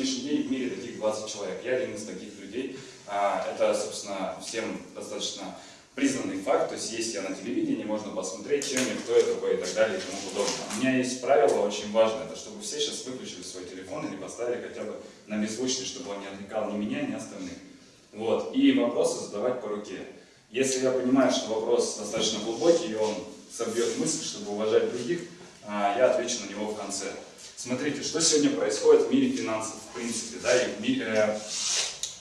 сегодняшний день в мире таких 20 человек. Я один из таких людей. А, это, собственно, всем достаточно признанный факт, то есть есть я на телевидении, можно посмотреть, чем я, кто я такой и так далее и тому подобное. У меня есть правило очень важное, это чтобы все сейчас выключили свой телефон или поставили хотя бы на беззвучный, чтобы он не отвлекал ни меня, ни остальных. Вот. И вопросы задавать по руке. Если я понимаю, что вопрос достаточно глубокий, и он собьет мысль, чтобы уважать других, а, я отвечу на него в конце. Смотрите, что сегодня происходит в мире финансов, в принципе, да, и в, мире, э,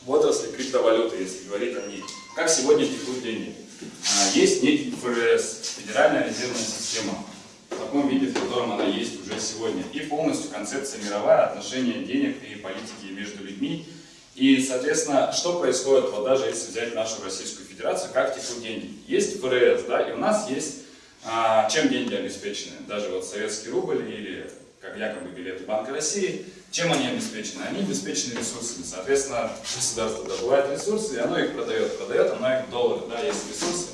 в отрасли криптовалюты, если говорить о ней. Как сегодня текут деньги? А, есть некий ФРС, Федеральная резервная система, в таком виде, в котором она есть уже сегодня. И полностью концепция мировая, отношения денег и политики между людьми. И, соответственно, что происходит, вот даже если взять нашу Российскую Федерацию, как текут деньги? Есть ФРС, да, и у нас есть, а, чем деньги обеспечены? Даже вот советский рубль или как якобы билеты Банка России, чем они обеспечены? Они обеспечены ресурсами. Соответственно, государство добывает ресурсы, и оно их продает. Продает оно их доллары. Да, есть ресурсы,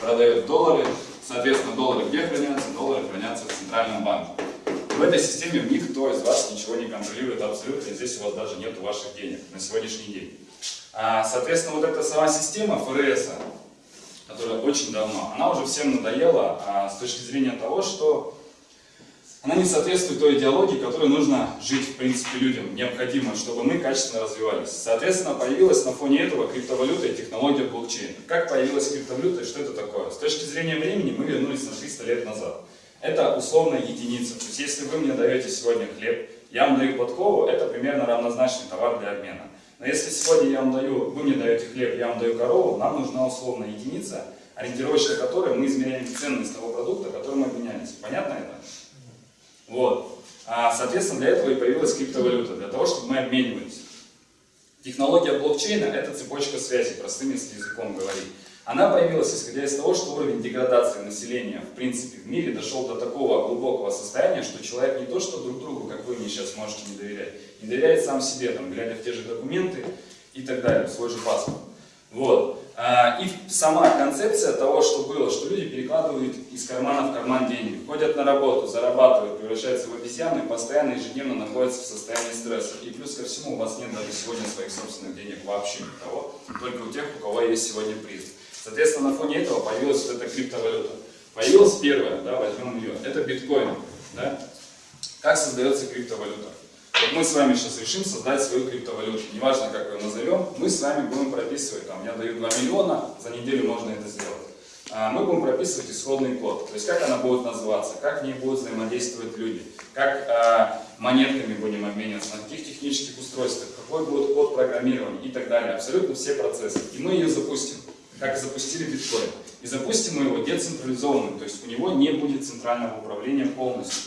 продает доллары. Соответственно, доллары где хранятся? Доллары хранятся в центральном банке. В этой системе никто из вас ничего не контролирует абсолютно, и здесь у вас даже нет ваших денег на сегодняшний день. А, соответственно, вот эта сама система ФРС, которая очень давно, она уже всем надоела а, с точки зрения того, что она не соответствует той идеологии, которой нужно жить, в принципе, людям. Необходимо, чтобы мы качественно развивались. Соответственно, появилась на фоне этого криптовалюта и технология блокчейна. Как появилась криптовалюта и что это такое? С точки зрения времени мы вернулись на 300 лет назад. Это условная единица. То есть, если вы мне даете сегодня хлеб, я вам даю подкову, это примерно равнозначный товар для обмена. Но если сегодня я вам даю, вы мне даете хлеб, я вам даю корову, нам нужна условная единица, ориентировочно которой мы измеряем ценность того продукта, который мы обменялись. Понятно это? Вот. А, соответственно, для этого и появилась криптовалюта, для того, чтобы мы обменивались. Технология блокчейна – это цепочка связи, простым если языком говорить. Она появилась, исходя из того, что уровень деградации населения, в принципе, в мире дошел до такого глубокого состояния, что человек не то, что друг другу, как вы мне сейчас можете не доверять, не доверяет сам себе, там, глядя в те же документы и так далее, в свой же паспорт. Вот. А, и сама концепция того, что было, что люди перекладывают из кармана в карман деньги, ходят на работу, зарабатывают, превращаются в обезьяны постоянно ежедневно находятся в состоянии стресса. И плюс ко всему у вас нет даже сегодня своих собственных денег вообще никого, только у тех, у кого есть сегодня приз. Соответственно, на фоне этого появилась вот эта криптовалюта. Появилась первая, да, возьмем ее, это биткоин. Да? Как создается криптовалюта? Вот мы с вами сейчас решим создать свою криптовалюту. Неважно, как ее назовем, мы с вами будем прописывать, там, я даю 2 миллиона, за неделю можно это сделать. А мы будем прописывать исходный код. То есть, как она будет называться, как в ней будут взаимодействовать люди, как а, монетками будем обмениваться, на каких технических устройствах, какой будет код программирования и так далее. Абсолютно все процессы. И мы ее запустим, как запустили биткоин. И запустим мы его децентрализованным, то есть у него не будет центрального управления полностью.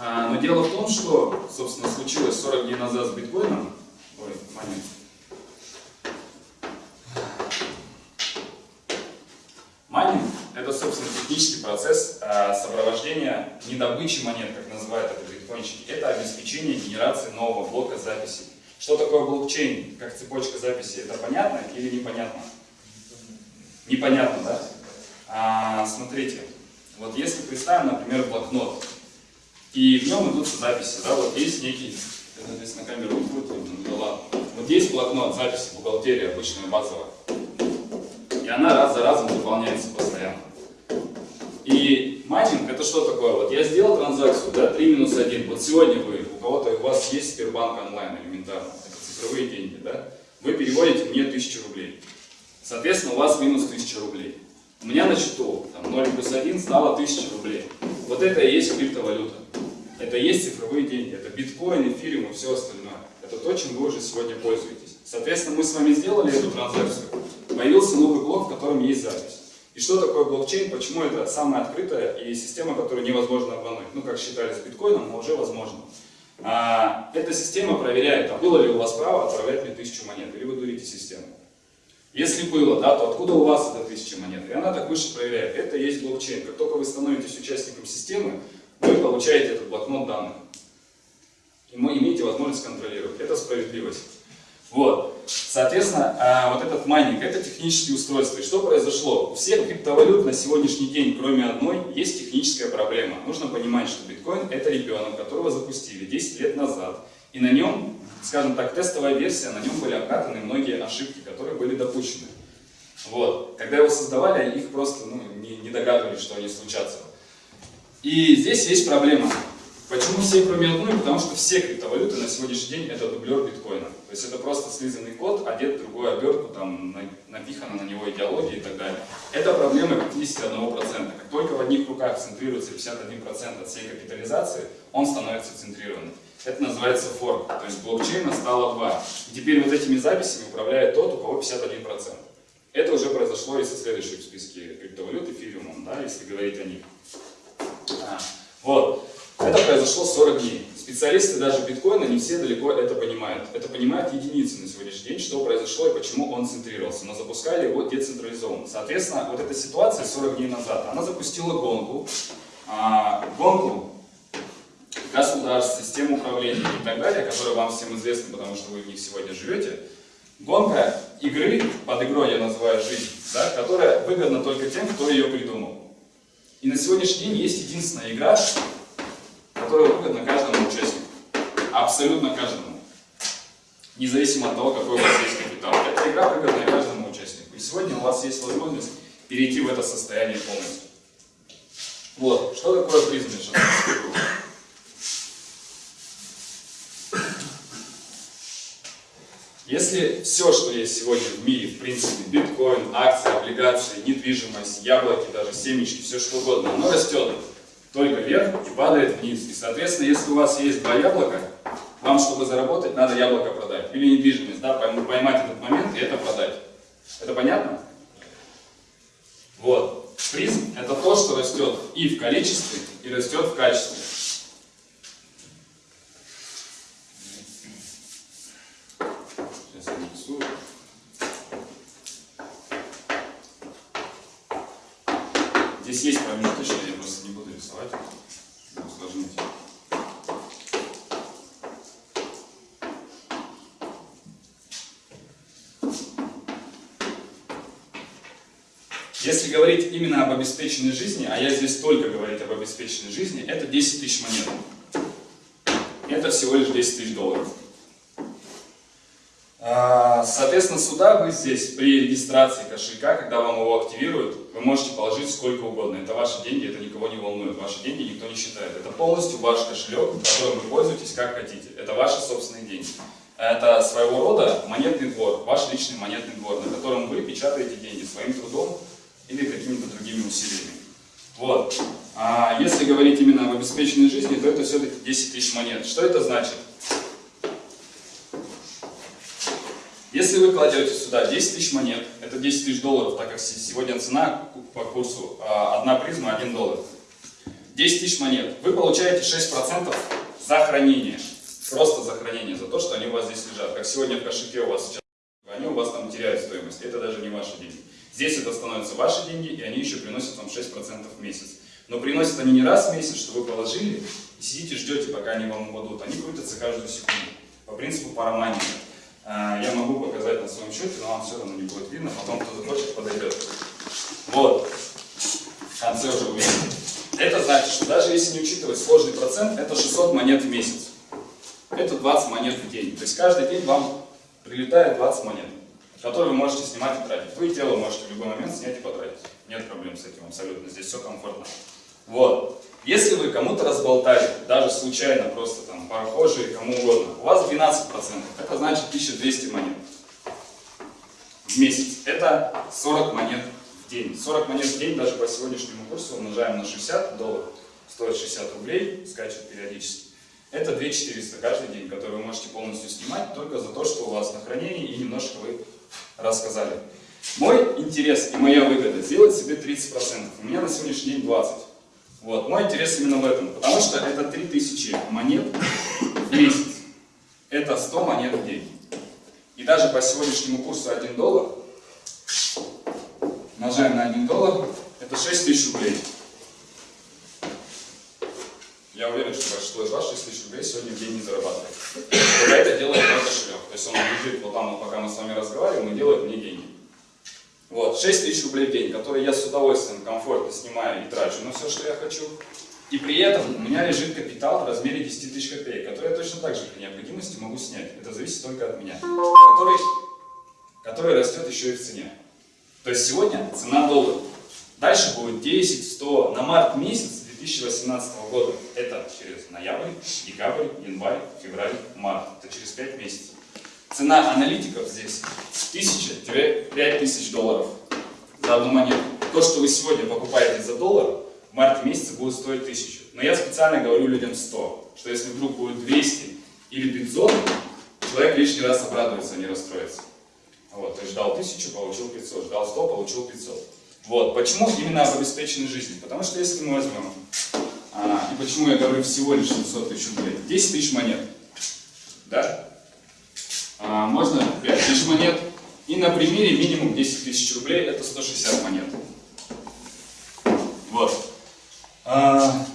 А, но дело в том, что, собственно, случилось 40 дней назад с биткоином. Ой, момент. Майнинг – это, собственно, технический процесс а, сопровождения недобычи монет, как называют это биткоинщики. Это обеспечение генерации нового блока записей. Что такое блокчейн, как цепочка записи? Это понятно или непонятно? Непонятно, да? А, смотрите, вот если представим, например, блокнот, и в нем идут записи, да, вот есть некий, здесь на камеру не будет, ну ладно. Вот есть блокнот, записи, бухгалтерия обычная, базовая. И она раз за разом заполняется постоянно. И майнинг это что такое? Вот я сделал транзакцию, да, 3 минус 1. Вот сегодня вы, у кого-то у вас есть Сбербанк онлайн элементарно, это цифровые деньги, да? Вы переводите мне 1000 рублей. Соответственно, у вас минус 1000 рублей. У меня на счету там, 0 плюс 1 стало 1000 рублей. Вот это и есть криптовалюта. Это и есть цифровые деньги. Это биткоин, эфириум и все остальное. Это то, чем вы уже сегодня пользуетесь. Соответственно, мы с вами сделали эту транзакцию. Появился новый блок, в котором есть запись. И что такое блокчейн? Почему это самая открытая и система, которую невозможно обмануть? Ну, как считали с биткоином, но уже возможно. А, эта система проверяет, а было ли у вас право отправлять мне тысячу монет, или вы дурите систему. Если было, да, то откуда у вас эта тысяча монет? И она так выше проверяет. Это есть блокчейн. Как только вы становитесь участником системы, вы получаете этот блокнот данных. И вы имеете возможность контролировать. Это справедливость. Вот. Соответственно, а, вот этот майнинг, это технические устройства. И что произошло? У всех криптовалют на сегодняшний день, кроме одной, есть техническая проблема. Нужно понимать, что биткоин это ребенок, которого запустили 10 лет назад. И на нем, скажем так, тестовая версия, на нем были обкатаны многие ошибки, которые были допущены. Вот. Когда его создавали, их просто ну, не, не догадывались, что они случатся. И здесь есть проблема. Почему все, кроме одной? Потому что все криптовалюты на сегодняшний день это дублер биткоина. То есть это просто слизанный код, одет в другую обертку, там напихана на него идеология и так далее. Это проблема 51%. Как только в одних руках центрируется 51% от всей капитализации, он становится центрированным. Это называется форк. То есть блокчейна стало 2. И теперь вот этими записями управляет тот, у кого 51%. Это уже произошло и со следующих в списке криптовалют, эфириумом, да, если говорить о них. А, вот. Это произошло 40 дней. Специалисты даже биткоина не все далеко это понимают. Это понимают единицы на сегодняшний день, что произошло и почему он центрировался. Но запускали его децентрализованно. Соответственно, вот эта ситуация 40 дней назад, она запустила гонку. А, гонку государств, систем управления и так далее, которые вам всем известны, потому что вы в них сегодня живете. Гонка игры, под игрой я называю жизнь, да, которая выгодна только тем, кто ее придумал. И на сегодняшний день есть единственная игра, которая выгодна каждому участнику. Абсолютно каждому. Независимо от того, какой у вас есть капитал. Эта игра выгодна каждому участнику. И сегодня у вас есть возможность перейти в это состояние полностью. Вот. Что такое призм? Если все, что есть сегодня в мире, в принципе, биткоин, акции, облигации, недвижимость, яблоки, даже семечки, все что угодно, оно растет только вверх и падает вниз. И, соответственно, если у вас есть два яблока, вам, чтобы заработать, надо яблоко продать. Или недвижимость, да, поймать этот момент и это продать. Это понятно? Вот. Призм – это то, что растет и в количестве, и растет в качестве. Здесь есть промежуточные, я просто не буду рисовать, усложнить. Если говорить именно об обеспеченной жизни, а я здесь только говорить об обеспеченной жизни, это 10 тысяч монет. Это всего лишь 10 тысяч долларов. А, соответственно, сюда вы здесь при регистрации кошелька, когда вам его активируют, вы можете положить сколько угодно. Это ваши деньги, это никого не волнует. Ваши деньги никто не считает. Это полностью ваш кошелек, которым вы пользуетесь как хотите. Это ваши собственные деньги. Это своего рода монетный двор, ваш личный монетный двор, на котором вы печатаете деньги своим трудом или какими-то другими усилиями. Вот. А если говорить именно об обеспеченной жизни, то это все-таки 10 тысяч монет. Что это значит? Если вы кладете сюда 10 тысяч монет, это 10 тысяч долларов, так как сегодня цена по курсу а, одна призма 1 доллар. 10 тысяч монет. Вы получаете 6% за хранение. Просто за хранение, за то, что они у вас здесь лежат. Как сегодня в кошельке у вас сейчас, они у вас там теряют стоимость. Это даже не ваши деньги. Здесь это становятся ваши деньги, и они еще приносят вам 6% в месяц. Но приносят они не раз в месяц, что вы положили, и сидите, ждете, пока они вам упадут. Они крутятся каждую секунду. По принципу парамании. А, я могу показать на своем счете, но вам все равно не будет видно, потом кто захочет подойдет. Вот, в конце уже увидите. Это значит, что даже если не учитывать сложный процент, это 600 монет в месяц. Это 20 монет в день. То есть каждый день вам прилетает 20 монет, которые вы можете снимать и тратить. Вы тело можете в любой момент снять и потратить. Нет проблем с этим абсолютно, здесь все комфортно. Вот. Если вы кому-то разболтали, даже случайно, просто там, прохожие, кому угодно, у вас 12%, это значит 1200 монет в месяц. Это 40 монет в день. 40 монет в день даже по сегодняшнему курсу умножаем на 60 долларов, стоит 60 рублей, скачет периодически. Это 2400 каждый день, который вы можете полностью снимать только за то, что у вас на хранении и немножко вы рассказали. Мой интерес и моя выгода сделать себе 30%. У меня на сегодняшний день 20%. Вот. Мой интерес именно в этом, потому что это 3000 монет в месяц. Это 100 монет в день. И даже по сегодняшнему курсу 1 доллар, умножаем на 1 доллар, это 6000 рублей. Я уверен, что большинство из вас 6 тысяч рублей сегодня в день не зарабатывает. Только это делает мой кошелек. То есть он лежит вот там, пока мы с вами разговариваем, и делает мне деньги. Вот, 6 тысяч рублей в день, которые я с удовольствием, комфортно снимаю и трачу на все, что я хочу. И при этом у меня лежит капитал в размере 10 тысяч копеек, который я точно так же при необходимости могу снять. Это зависит только от меня. Который, который растет еще и в цене. То есть сегодня цена доллара. Дальше будет 10, 100. На март месяц 2018 года это через ноябрь, декабрь, январь, февраль, март. Это через 5 месяцев. Цена аналитиков здесь 1000-5000 долларов за одну монету. То, что вы сегодня покупаете за доллар, в марте месяце будет стоить 1000. Но я специально говорю людям 100, что если вдруг будет 200 или 500, человек лишний раз обрадуется, не расстроится. Вот, то ждал 1000, получил 500, ждал 100, получил 500. Вот, почему именно об обеспеченной жизни? Потому что если мы возьмем, а, и почему я говорю всего лишь 700 тысяч рублей, 10 тысяч монет, да? А, можно 5 тысяч монет, и на примере минимум 10 тысяч рублей, это 160 монет. Вот. А,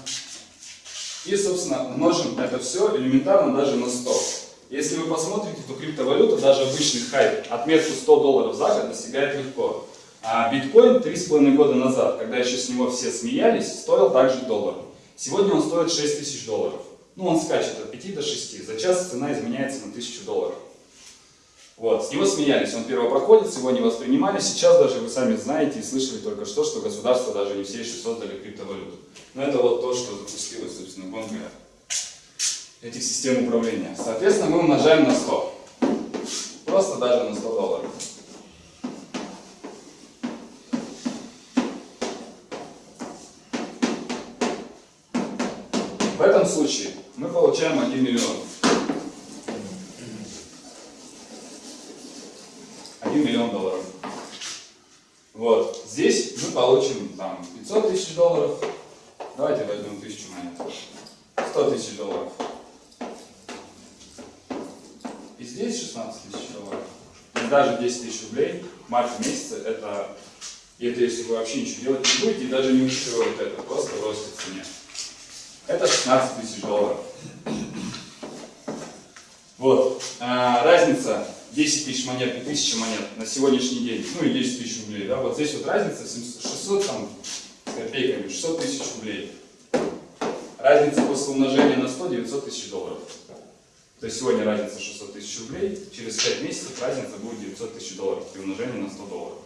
и, собственно, умножим это все элементарно даже на 100. Если вы посмотрите, то криптовалюта, даже обычный хайп, отметку 100 долларов за год достигает легко. А биткоин 3,5 года назад, когда еще с него все смеялись, стоил также доллар. Сегодня он стоит 6 тысяч долларов. Ну, он скачет от 5 до 6. За час цена изменяется на 1000 долларов. Вот, с него смеялись, он первопроходец, его не воспринимали. Сейчас даже вы сами знаете и слышали только что, что государство даже не все еще создали криптовалюту. Но это вот то, что запустилось, собственно, гонка этих систем управления. Соответственно, мы умножаем на 100. Просто даже на 100 долларов. В этом случае мы получаем 1 миллион. 1 миллион долларов. Вот. Здесь мы получим там 500 тысяч долларов. Давайте возьмем 1000 монет. 100 тысяч долларов. И здесь 16 тысяч долларов. И даже 10 тысяч рублей в марте месяце это, и это если вы вообще ничего делать не будете, и даже не учитывая вот это, просто ростет в цене. Это 16 тысяч долларов. Вот. А, разница 10 тысяч монет и 1000 монет на сегодняшний день, ну и 10 тысяч рублей, да, вот здесь вот разница 600 там, с копейками, 600 тысяч рублей. Разница после умножения на 100 900 тысяч долларов. То есть сегодня разница 600 тысяч рублей, через 5 месяцев разница будет 900 тысяч долларов при умножении на 100 долларов.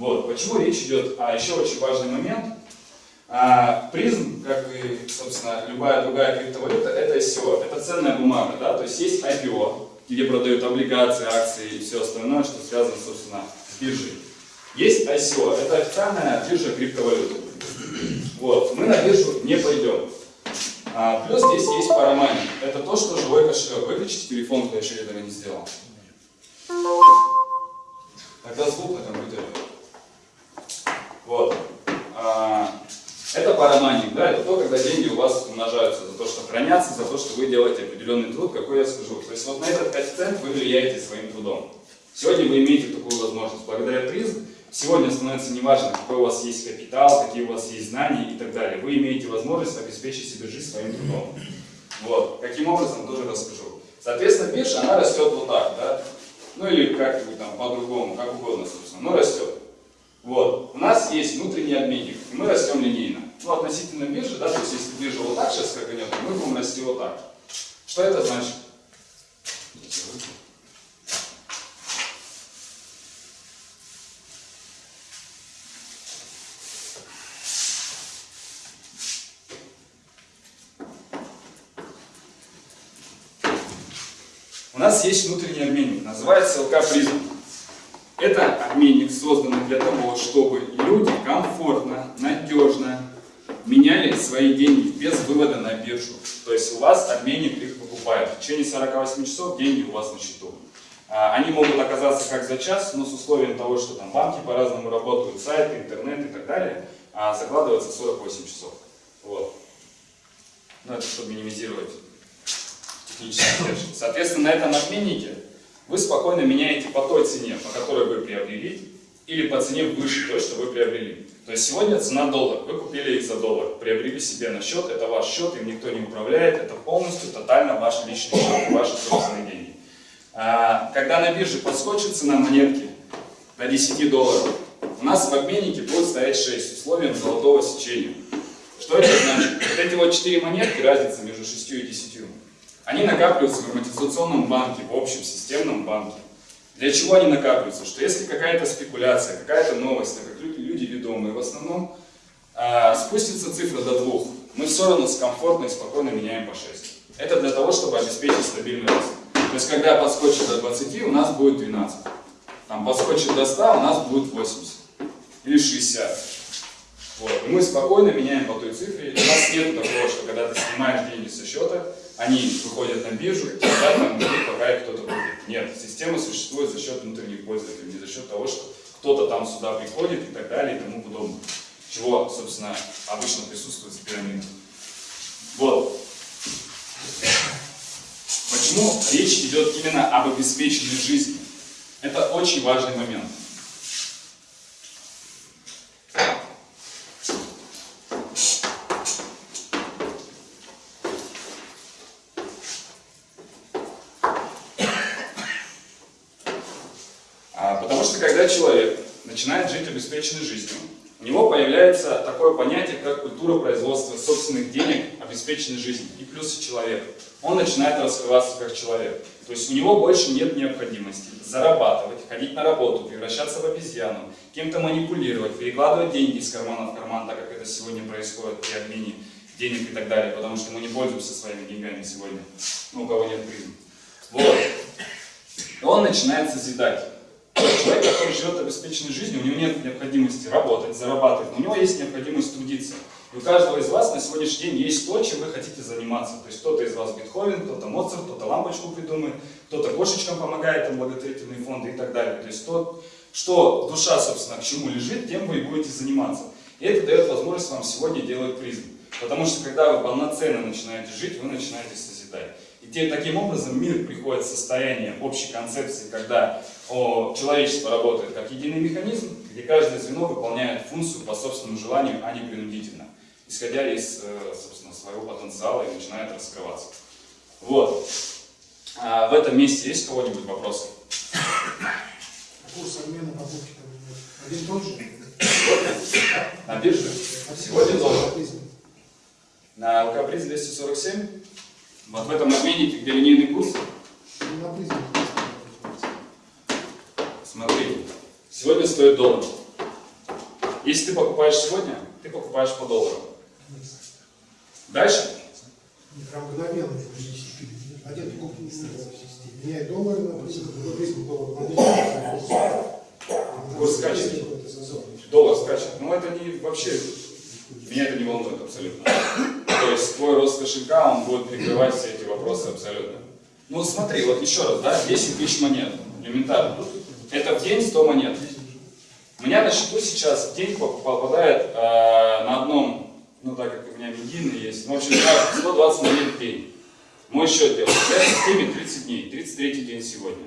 Вот, почему речь идет, а еще очень важный момент, а, призм, как и, собственно, любая другая криптовалюта, это ICO, это ценная бумага, да, то есть есть IPO, где продают облигации, акции и все остальное, что связано, собственно, с биржей. Есть ICO, это официальная биржа криптовалюты. Вот, мы на биржу не пойдем. А, плюс здесь есть парамани. Это то, что живой кошелек. Выключите телефон, кто еще этого не сделал. Тогда звук на компьютере. Вот. А, это парамайнинг, да, это то, когда деньги у вас умножаются за то, что хранятся, за то, что вы делаете определенный труд, какой я скажу. То есть вот на этот коэффициент вы влияете своим трудом. Сегодня вы имеете такую возможность. Благодаря призм сегодня становится неважно, какой у вас есть капитал, какие у вас есть знания и так далее. Вы имеете возможность обеспечить себе жизнь своим трудом. Вот. Каким образом, тоже расскажу. Соответственно, биржа, она растет вот так, да? Ну или как-нибудь там по-другому, как угодно, собственно, но растет. Вот. У нас есть внутренний обменник, и мы растем линейно. Ну, относительно биржи, да, то есть если биржа вот так сейчас скаканет, мы будем расти вот так. Что это значит? У нас есть внутренний обменник, называется ЛК Призм. Это обменник создан для того, чтобы люди комфортно, надежно меняли свои деньги без вывода на биржу. То есть у вас обменник их покупает. В течение 48 часов деньги у вас на счету. А, они могут оказаться как за час, но с условием того, что там банки по-разному работают, сайты, интернет и так далее, а, закладывается 48 часов. Вот. Ну, это чтобы минимизировать технические издержки. Соответственно, на этом обменнике вы спокойно меняете по той цене, по которой вы приобрели, или по цене выше той, что вы приобрели. То есть сегодня цена доллар. Вы купили их за доллар, приобрели себе на счет, это ваш счет, им никто не управляет, это полностью, тотально ваш личный счет, ваши собственные деньги. А, когда на бирже подскочит цена монетки до 10 долларов, у нас в обменнике будет стоять 6 условием золотого сечения. Что это значит? Вот эти вот 4 монетки, разница между 6 и 10, они накапливаются в амортизационном банке, в общем системном банке. Для чего они накапливаются? Что если какая-то спекуляция, какая-то новость, так как люди, ведомые в основном, э, спустится цифра до двух, мы все равно комфортно и спокойно меняем по 6. Это для того, чтобы обеспечить стабильный рост. То есть, когда подскочит до 20, у нас будет 12. Там подскочит до 100, у нас будет 80. Или 60. Вот. И мы спокойно меняем по той цифре. У нас нет такого, что когда ты снимаешь деньги со счета, они выходят на биржу, и там пока кто-то будет. Нет, система существует за счет внутренних пользователей, не за счет того, что кто-то там сюда приходит и так далее и тому подобное. Чего, собственно, обычно присутствует в пирамидах. Вот. Почему речь идет именно об обеспеченной жизни? Это очень важный момент. Обеспеченной жизнью, у него появляется такое понятие, как культура производства собственных денег, обеспеченной жизни и плюсы человека. Он начинает раскрываться как человек. То есть у него больше нет необходимости зарабатывать, ходить на работу, превращаться в обезьяну, кем-то манипулировать, перекладывать деньги из кармана в карман, так как это сегодня происходит при обмене денег и так далее, потому что мы не пользуемся своими деньгами сегодня, ну, у кого нет призм. Вот. И он начинает созидать. Человек, который живет обеспеченной жизнью, у него нет необходимости работать, зарабатывать, но у него есть необходимость трудиться. И у каждого из вас на сегодняшний день есть то, чем вы хотите заниматься. То есть кто-то из вас Бетховен, кто-то Моцарт, кто-то лампочку придумает, кто-то кошечкам помогает, там благотворительные фонды и так далее. То есть то, что душа, собственно, к чему лежит, тем вы и будете заниматься. И это дает возможность вам сегодня делать призм. Потому что когда вы полноценно начинаете жить, вы начинаете созидать. И таким образом мир приходит в состояние общей концепции, когда о, человечество работает как единый механизм, где каждое звено выполняет функцию по собственному желанию, а не принудительно, исходя из э, собственно, своего потенциала и начинает раскрываться. Вот. А в этом месте есть у кого-нибудь вопросы? Курс обмена покупки один тот же? На бирже? Сегодня доллар. На ЛК-приз 247? Вот в этом обменнике, где линейный курс? На призме. Смотри, сегодня стоит доллар. Если ты покупаешь сегодня, ты покупаешь по доллару. Дальше? Мгновенно один не доллары на доллар. Курс скачет. Доллар скачет. Но это не вообще, меня это не волнует абсолютно. То есть твой рост кошелька, он будет прикрывать все эти вопросы абсолютно. Ну смотри, вот еще раз, да, 10 тысяч монет, элементарно. Это в день 100 монет. Меня на счету сейчас день попадает э, на одном, ну так как у меня медийный есть, ну, в общем, 120 монет в день. Мой счет делает. Я в системе 30 дней, 33 день сегодня.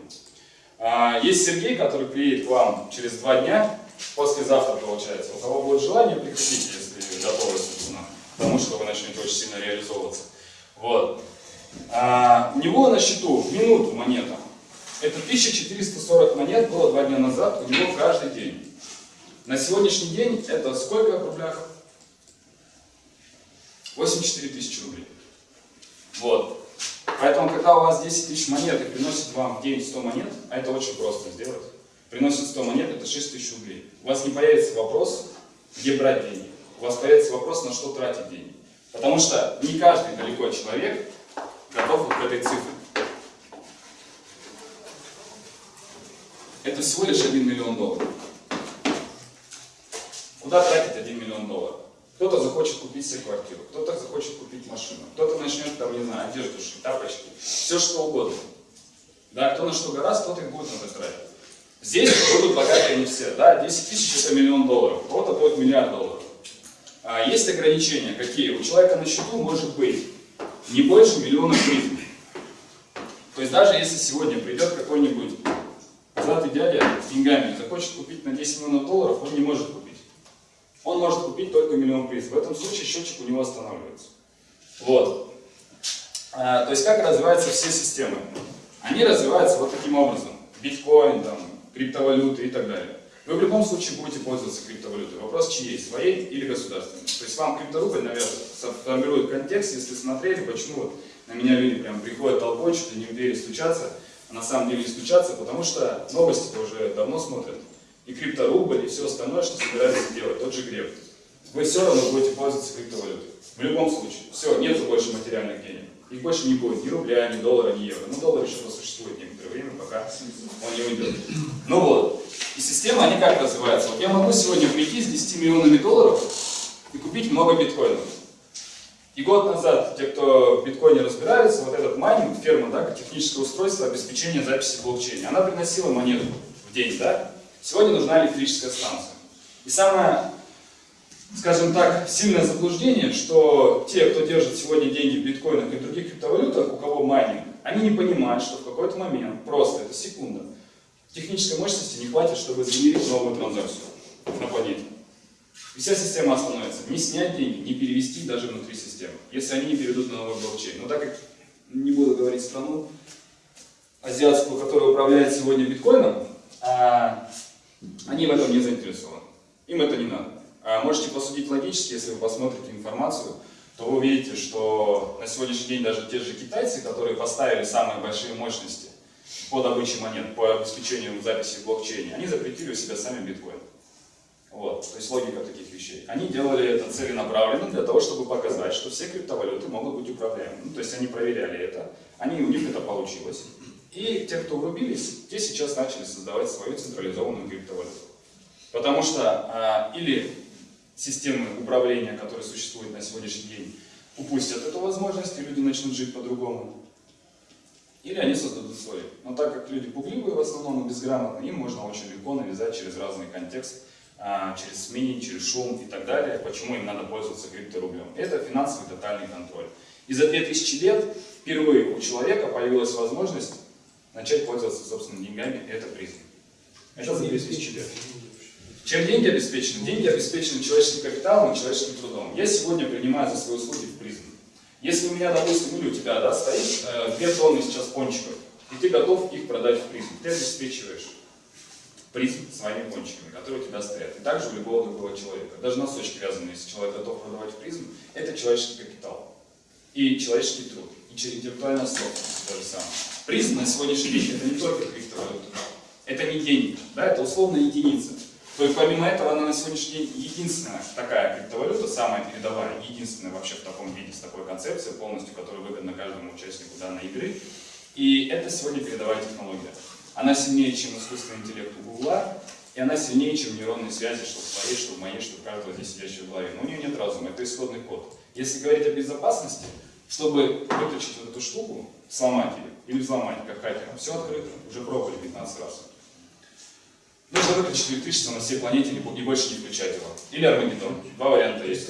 А, есть Сергей, который приедет к вам через два дня, послезавтра получается. У кого будет желание, приходите, если готовы, собственно, к тому, что вы начнете очень сильно реализовываться. Вот. А, у него на счету в минуту монета это 1440 монет было два дня назад у него каждый день. На сегодняшний день это сколько в рублях? 84 тысячи рублей. Вот. Поэтому, когда у вас 10 тысяч монет и приносит вам в день 100 монет, а это очень просто сделать, приносит 100 монет, это 6 тысяч рублей. У вас не появится вопрос, где брать деньги. У вас появится вопрос, на что тратить деньги. Потому что не каждый далеко человек готов к этой цифре. это всего лишь 1 миллион долларов. Куда тратить 1 миллион долларов? Кто-то захочет купить себе квартиру, кто-то захочет купить машину, кто-то начнет, там, не знаю, одежду шить, тапочки, все что угодно. Да, кто на что гораздо, тот их будет на это тратить. Здесь будут богатые не все, да, 10 тысяч это миллион долларов, у кого-то будет миллиард долларов. А есть ограничения, какие? У человека на счету может быть не больше миллиона прибыли. То есть даже если сегодня придет какой-нибудь Златый дядя с деньгами захочет купить на 10 миллионов долларов, он не может купить. Он может купить только миллион приз. В этом случае счетчик у него останавливается. Вот. А, то есть как развиваются все системы? Они развиваются вот таким образом. Биткоин, там, криптовалюты и так далее. Вы в любом случае будете пользоваться криптовалютой. Вопрос чьей? Своей или государственной? То есть вам крипторубль, наверное, формирует контекст, если смотрели, почему вот на меня люди прям приходят толпой, что-то не в двери стучаться, а на самом деле не стучаться, потому что новости-то уже давно смотрят. И крипторубль, и все остальное, что собираются делать, тот же греб. Вы все равно будете пользоваться криптовалютой. В любом случае. Все, нету больше материальных денег. Их больше не будет ни рубля, ни доллара, ни евро. Ну, доллар еще существует некоторое время, пока он не уйдет. Ну вот. И системы, они как развиваются? Вот я могу сегодня прийти с 10 миллионами долларов и купить много биткоинов. И год назад, те, кто в биткоине разбираются, вот этот майнинг, ферма, да, техническое устройство обеспечения записи в блокчейне, она приносила монету в день, да? Сегодня нужна электрическая станция. И самое скажем так, сильное заблуждение, что те, кто держит сегодня деньги в биткоинах и других криптовалютах, у кого майнинг, они не понимают, что в какой-то момент, просто это секунда, технической мощности не хватит, чтобы сгенерить новую транзакцию на планете. И вся система остановится. Не снять деньги, не перевести даже внутри системы, если они не перейдут на новый блокчейн. Но так как не буду говорить страну азиатскую, которая управляет сегодня биткоином, а они в этом не заинтересованы. Им это не надо. А можете посудить логически, если вы посмотрите информацию, то вы увидите, что на сегодняшний день даже те же китайцы, которые поставили самые большие мощности по добыче монет, по обеспечению записи в блокчейне, они запретили у себя сами биткоин. Вот, то есть логика таких вещей. Они делали это целенаправленно для того, чтобы показать, что все криптовалюты могут быть управляемы. Ну, то есть они проверяли это, они, у них это получилось. И те, кто врубились, те сейчас начали создавать свою централизованную криптовалюту. Потому что а, или системы управления, которые существуют на сегодняшний день, упустят эту возможность, и люди начнут жить по-другому. Или они создадут свои. Но так как люди пугливые в основном и безграмотные, им можно очень легко навязать через разный контекст, а, через СМИ, через шум и так далее, почему им надо пользоваться крипторублем. Это финансовый тотальный контроль. И за 2000 лет впервые у человека появилась возможность начать пользоваться собственными деньгами, это призм. Это за 2000 лет. Чем деньги обеспечены? Деньги обеспечены человеческим капиталом и человеческим трудом. Я сегодня принимаю за свои услуги в призм. Если у меня, допустим, или у тебя да, стоит э, 2 тонны сейчас пончиков, и ты готов их продать в призм, ты обеспечиваешь призм своими пончиками, которые у тебя стоят. И также у любого другого человека. Даже носочки вязаные, если человек готов продавать в призм, это человеческий капитал. И человеческий труд. И интеллектуальная собственность то же самое. Призм на сегодняшний день это не только криптовалюта. Это не деньги, да, это условная единица. То есть помимо этого она на сегодняшний день единственная такая криптовалюта, самая передовая, единственная вообще в таком виде, с такой концепцией полностью, которая выгодна каждому участнику данной игры. И это сегодня передовая технология. Она сильнее, чем искусственный интеллект у Гугла, и она сильнее, чем нейронные связи, что в твоей, что в моей, что в каждого здесь сидящего в голове. Но у нее нет разума, это исходный код. Если говорить о безопасности, чтобы выключить вот эту штуку, сломать ее или взломать, как хакерам, все открыто, уже пробовали 15 раз. Нужно выключить электричество на всей планете и больше не включать его. Или Армагеддон. Два варианта есть.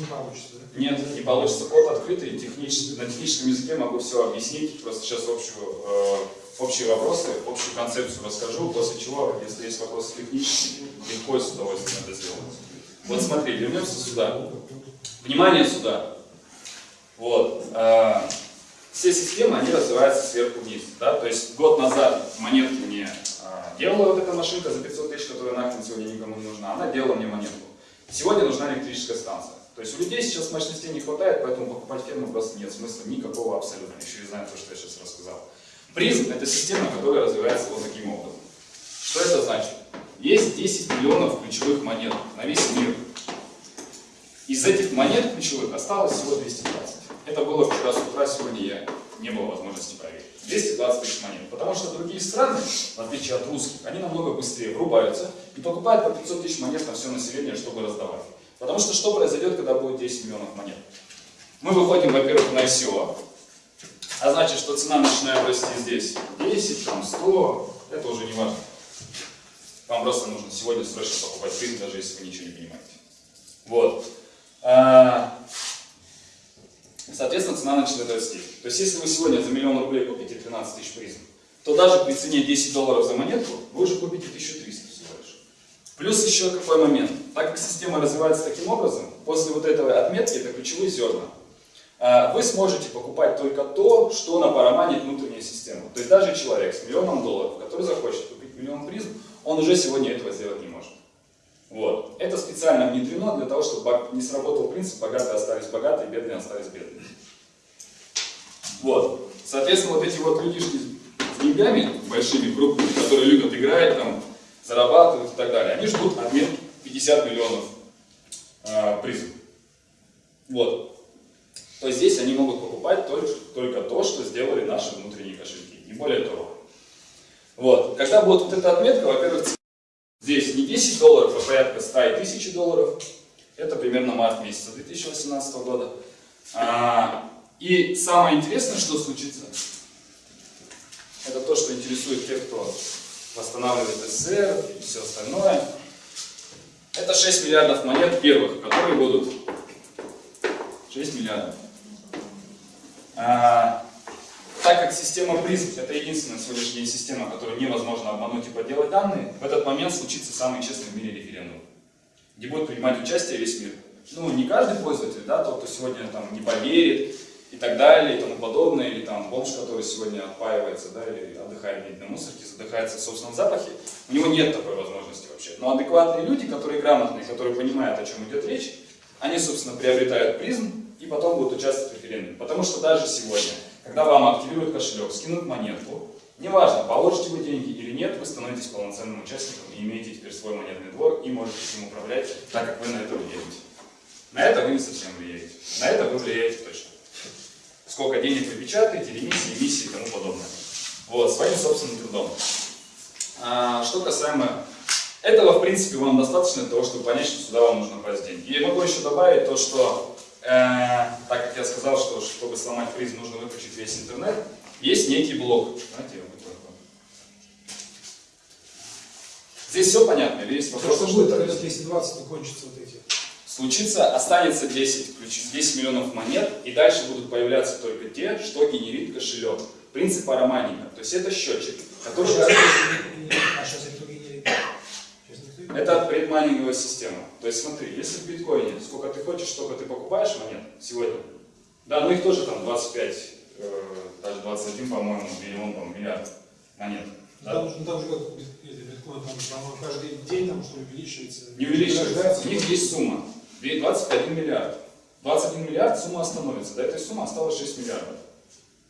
не получится, да? Нет, не получится. Код открытый, технически, на техническом языке могу все объяснить. Просто сейчас общую, э, общие вопросы, общую концепцию расскажу, после чего, если есть вопросы технические, легко и с удовольствием это сделать. Вот смотри, вернемся сюда. Внимание сюда. Вот. Э, все системы, они развиваются сверху вниз. Да? То есть год назад монетки мне Делала вот эта машинка за 500 тысяч, которая нахрен сегодня никому не нужна, она делала мне монетку. Сегодня нужна электрическая станция. То есть у людей сейчас мощностей не хватает, поэтому покупать ферму просто нет смысла никакого абсолютно, еще и зная то, что я сейчас рассказал. Призм – это система, которая развивается вот таким образом. Что это значит? Есть 10 миллионов ключевых монет на весь мир. Из этих монет ключевых осталось всего 220. Это было вчера с утра, сегодня я не было возможности проверить. 220 тысяч монет. Потому что другие страны, в отличие от русских, они намного быстрее врубаются и покупают по 500 тысяч монет на все население, чтобы раздавать. Потому что что произойдет, когда будет 10 миллионов монет? Мы выходим, во-первых, на ICO, а значит, что цена начинает расти здесь 10, там 100, это уже не важно. Вам просто нужно сегодня срочно покупать призм, даже если вы ничего не понимаете. Вот. Соответственно, цена начинает расти. То есть, если вы сегодня за миллион рублей купите 13 тысяч призм, то даже при цене 10 долларов за монетку вы уже купите 1300 всего лишь. Плюс еще какой момент. Так как система развивается таким образом, после вот этой отметки, это ключевые зерна, а, вы сможете покупать только то, что напараманит внутренняя система. То есть даже человек с миллионом долларов, который захочет купить миллион призм, он уже сегодня этого сделать не может. Вот. Это специально внедрено для того, чтобы не сработал принцип «богатые остались богатые, бедные остались бедными». Вот. Соответственно, вот эти вот людишки с деньгами большими, крупными, которые любят играть, там, зарабатывать и так далее, они ждут обмен 50 миллионов э, призм. Вот. То есть здесь они могут покупать только, только то, что сделали наши внутренние кошельки, не более того. Вот. Когда будет вот эта отметка, во-первых, здесь не 10 долларов, а порядка 100 и 1000 долларов. Это примерно март месяца 2018 года. А, и самое интересное, что случится, это то, что интересует тех, кто восстанавливает СССР и все остальное. Это 6 миллиардов монет первых, которые будут 6 миллиардов. А, так как система призм это единственная сегодняшняя система, которую невозможно обмануть и подделать данные, в этот момент случится самый честный в мире референдум, где будет принимать участие весь мир. Ну, не каждый пользователь, да, тот, кто сегодня там не поверит и так далее, и тому подобное, или там бомж, который сегодня отпаивается, да, или отдыхает на мусорке, задыхается в собственном запахе, у него нет такой возможности вообще. Но адекватные люди, которые грамотные, которые понимают, о чем идет речь, они, собственно, приобретают призм и потом будут участвовать в референдуме. Потому что даже сегодня, когда вам активируют кошелек, скинут монетку, неважно, положите вы деньги или нет, вы становитесь полноценным участником и имеете теперь свой монетный двор и можете им управлять, так как вы на это влияете. На это вы не совсем влияете. На это вы влияете точно. Сколько денег вы печатаете, ремиссии, эмиссии и тому подобное. Вот, своим собственным трудом. А, что касаемо этого, в принципе, вам достаточно для того, чтобы понять, что сюда вам нужно класть деньги. И могу еще добавить то, что, так как я сказал, что чтобы сломать призм, нужно выключить весь интернет, есть некий блок. Знаете, вот такой. Здесь все понятно? Или есть вопрос? Что будет, когда 220 кончатся вот эти? Случится, останется 10, 10 миллионов монет, и дальше будут появляться только те, что генерит кошелек. Принцип ароманика. То есть это счетчик, который... А сейчас это? Это предмайнинговая система. То есть смотри, если в биткоине сколько ты хочешь, столько ты покупаешь монет сегодня. Да, ну их тоже там 25, э, даже 21, по-моему, миллион, по миллиард монет. Да? Там, ну, там же как биткоин, там, по-моему, каждый день там что увеличивается. Не увеличивается. У них есть сумма. 21 миллиард. 21 миллиард сумма остановится. До этой суммы осталось 6 миллиардов.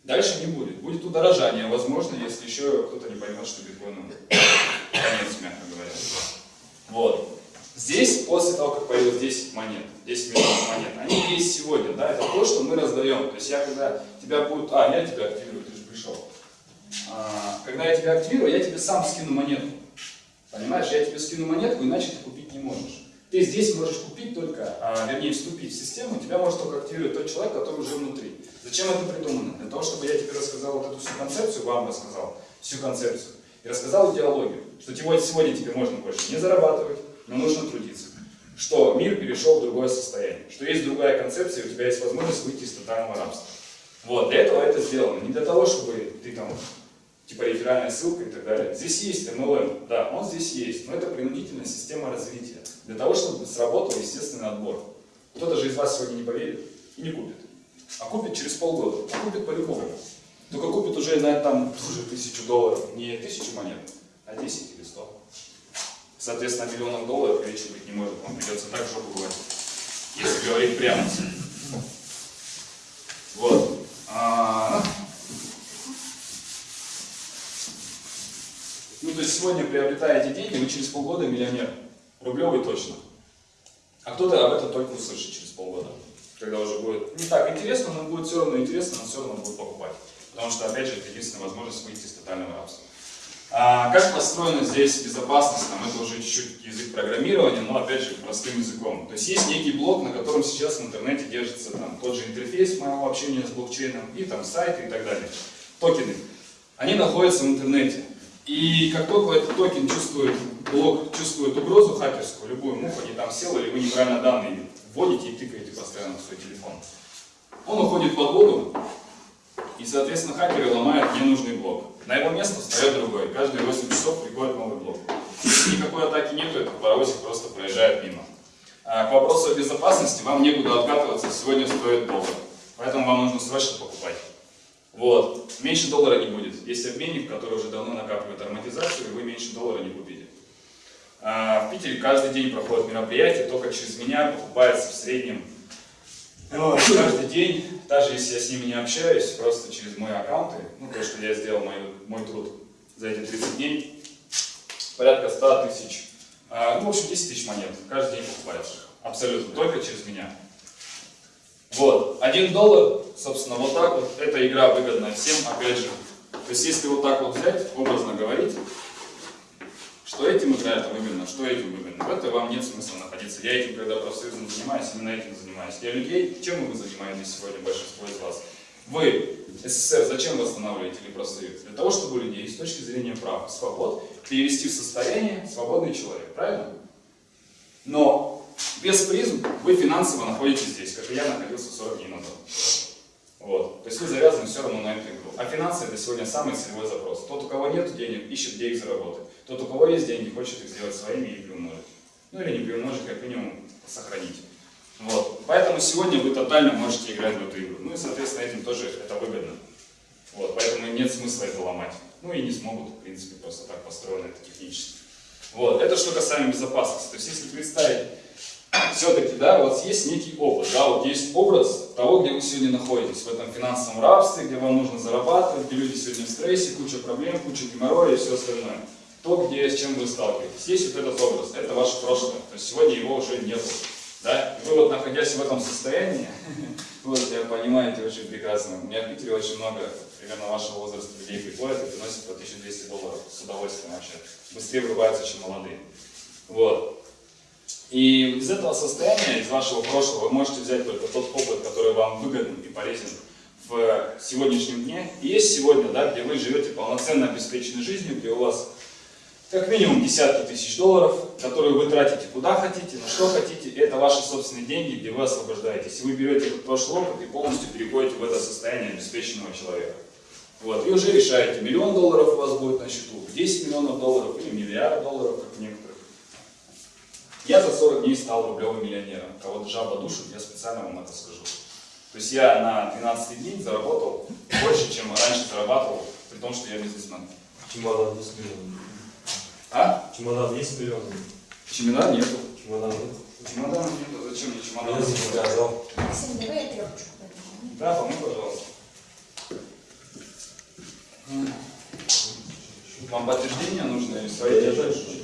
Дальше не будет. Будет удорожание, возможно, если еще кто-то не поймет, что биткоином конец, мягко говоря. Вот. Здесь, после того, как появилось 10 монет, 10 миллионов монет, они есть сегодня, да, это то, что мы раздаем. То есть я, когда тебя будут, а, я тебя активирую, ты же пришел. А, когда я тебя активирую, я тебе сам скину монетку. Понимаешь, я тебе скину монетку, иначе ты купить не можешь. Ты здесь можешь купить только, а, вернее, вступить в систему, тебя может только активировать тот человек, который уже внутри. Зачем это придумано? Для того, чтобы я тебе рассказал вот эту всю концепцию, вам рассказал всю концепцию, и рассказал идеологию, что сегодня тебе можно больше не зарабатывать, но нужно трудиться. Что мир перешел в другое состояние, что есть другая концепция, и у тебя есть возможность выйти из тотального рабства. Вот, для этого это сделано. Не для того, чтобы ты там, типа реферальная ссылка и так далее. Здесь есть MLM, да, он здесь есть, но это принудительная система развития. Для того, чтобы сработал естественный отбор. Кто-то же из вас сегодня не поверит и не купит. А купит через полгода, а купит по-любому. Только купит уже на там тоже тысячу долларов, не тысячу монет, а 10 или 100. Соответственно, миллионов долларов речи быть не может, вам придется так жопу бывать, если говорить прямо. Вот. А... Ну, то есть сегодня приобретая эти деньги, вы через полгода миллионер. Рублевый точно. А кто-то об этом только услышит через полгода. Когда уже будет не так интересно, но будет все равно интересно, но все равно будет покупать. Потому что, опять же, это единственная возможность выйти из тотального рабства. А как построена здесь безопасность? Там это уже чуть-чуть язык программирования, но опять же простым языком. То есть есть некий блок, на котором сейчас в интернете держится там, тот же интерфейс моего общения с блокчейном и там сайты и так далее. Токены. Они находятся в интернете. И как только этот токен чувствует, блок чувствует угрозу хакерскую, любую муху, не там сел, или вы неправильно данные вводите и тыкаете постоянно в свой телефон, он уходит под воду, и, соответственно, хакеры ломают ненужный блок. На его место встает другой. Каждые 8 часов приходит новый блок. Никакой атаки нету, этот паровозик просто проезжает мимо. А, к вопросу о безопасности вам некуда откатываться, сегодня стоит доллар. Поэтому вам нужно срочно покупать. Вот. Меньше доллара не будет. Есть обменник, который уже давно накапливает ароматизацию, и вы меньше доллара не купите. А, в Питере каждый день проходят мероприятия, только через меня покупается в среднем каждый день, даже если я с ними не общаюсь, просто через мои аккаунты, ну то, что я сделал мой, мой труд за эти 30 дней, порядка 100 тысяч, а, ну в общем 10 тысяч монет, каждый день покупается. Абсолютно, только через меня. Вот, один доллар, собственно, вот так вот, эта игра выгодна всем, опять же. То есть, если вот так вот взять, образно говорить, что этим играет выгодно, что этим выгодно, в это вам нет смысла находиться. Я этим, когда профсоюзом занимаюсь, именно этим занимаюсь. Я людей, чем вы занимаетесь сегодня, большинство из вас? Вы, СССР, зачем восстанавливаете или профсоюз? Для того, чтобы людей с точки зрения прав и свобод перевести в состояние свободный человек, правильно? Но без призм вы финансово находитесь здесь, как и я находился 40 дней назад. Вот. То есть вы завязаны все равно на эту игру. А финансы это сегодня самый целевой запрос. Тот, у кого нет денег, ищет, где их заработать. Тот, у кого есть деньги, хочет их сделать своими и приумножить. Ну или не приумножить, как минимум сохранить. Вот. Поэтому сегодня вы тотально можете играть в эту игру. Ну и, соответственно, этим тоже это выгодно. Вот. Поэтому нет смысла это ломать. Ну и не смогут, в принципе, просто так построено это технически. Вот. Это что касаемо безопасности. То есть если представить все-таки, да, у вас есть некий опыт, да, вот есть образ того, где вы сегодня находитесь, в этом финансовом рабстве, где вам нужно зарабатывать, где люди сегодня в стрессе, куча проблем, куча геморроя и все остальное. То, где, с чем вы сталкиваетесь. Есть вот этот образ, это ваше прошлое, то есть сегодня его уже нет. Да? Вы вот находясь в этом состоянии, вот я понимаете очень прекрасно, у меня в Питере очень много примерно вашего возраста людей приходят и приносят по 1200 долларов с удовольствием вообще. Быстрее врубаются, чем молодые. Вот. И из этого состояния, из вашего прошлого, вы можете взять только тот опыт, который вам выгоден и полезен в сегодняшнем дне. И есть сегодня, да, где вы живете полноценно обеспеченной жизнью, где у вас как минимум десятки тысяч долларов, которые вы тратите куда хотите, на что хотите. Это ваши собственные деньги, где вы освобождаетесь. И вы берете этот прошлый опыт и полностью переходите в это состояние обеспеченного человека. Вот, и уже решаете, миллион долларов у вас будет на счету, 10 миллионов долларов или миллиард долларов, как некоторые. Я за 40 дней стал рублевым миллионером. Кого-то жаба душит, я специально вам это скажу. То есть я на 12 дней заработал больше, чем раньше зарабатывал, при том, что я бизнесмен. Чемодан 10 миллионов. А? Чемодан есть миллионов? Чемодан нету. Чемодан нет? Чемодан нету, зачем мне чемодан? Я заказал. Максим, давай я трепочку возьму. Да, помой, пожалуйста. Вам подтверждение нужно или свои Я дальше.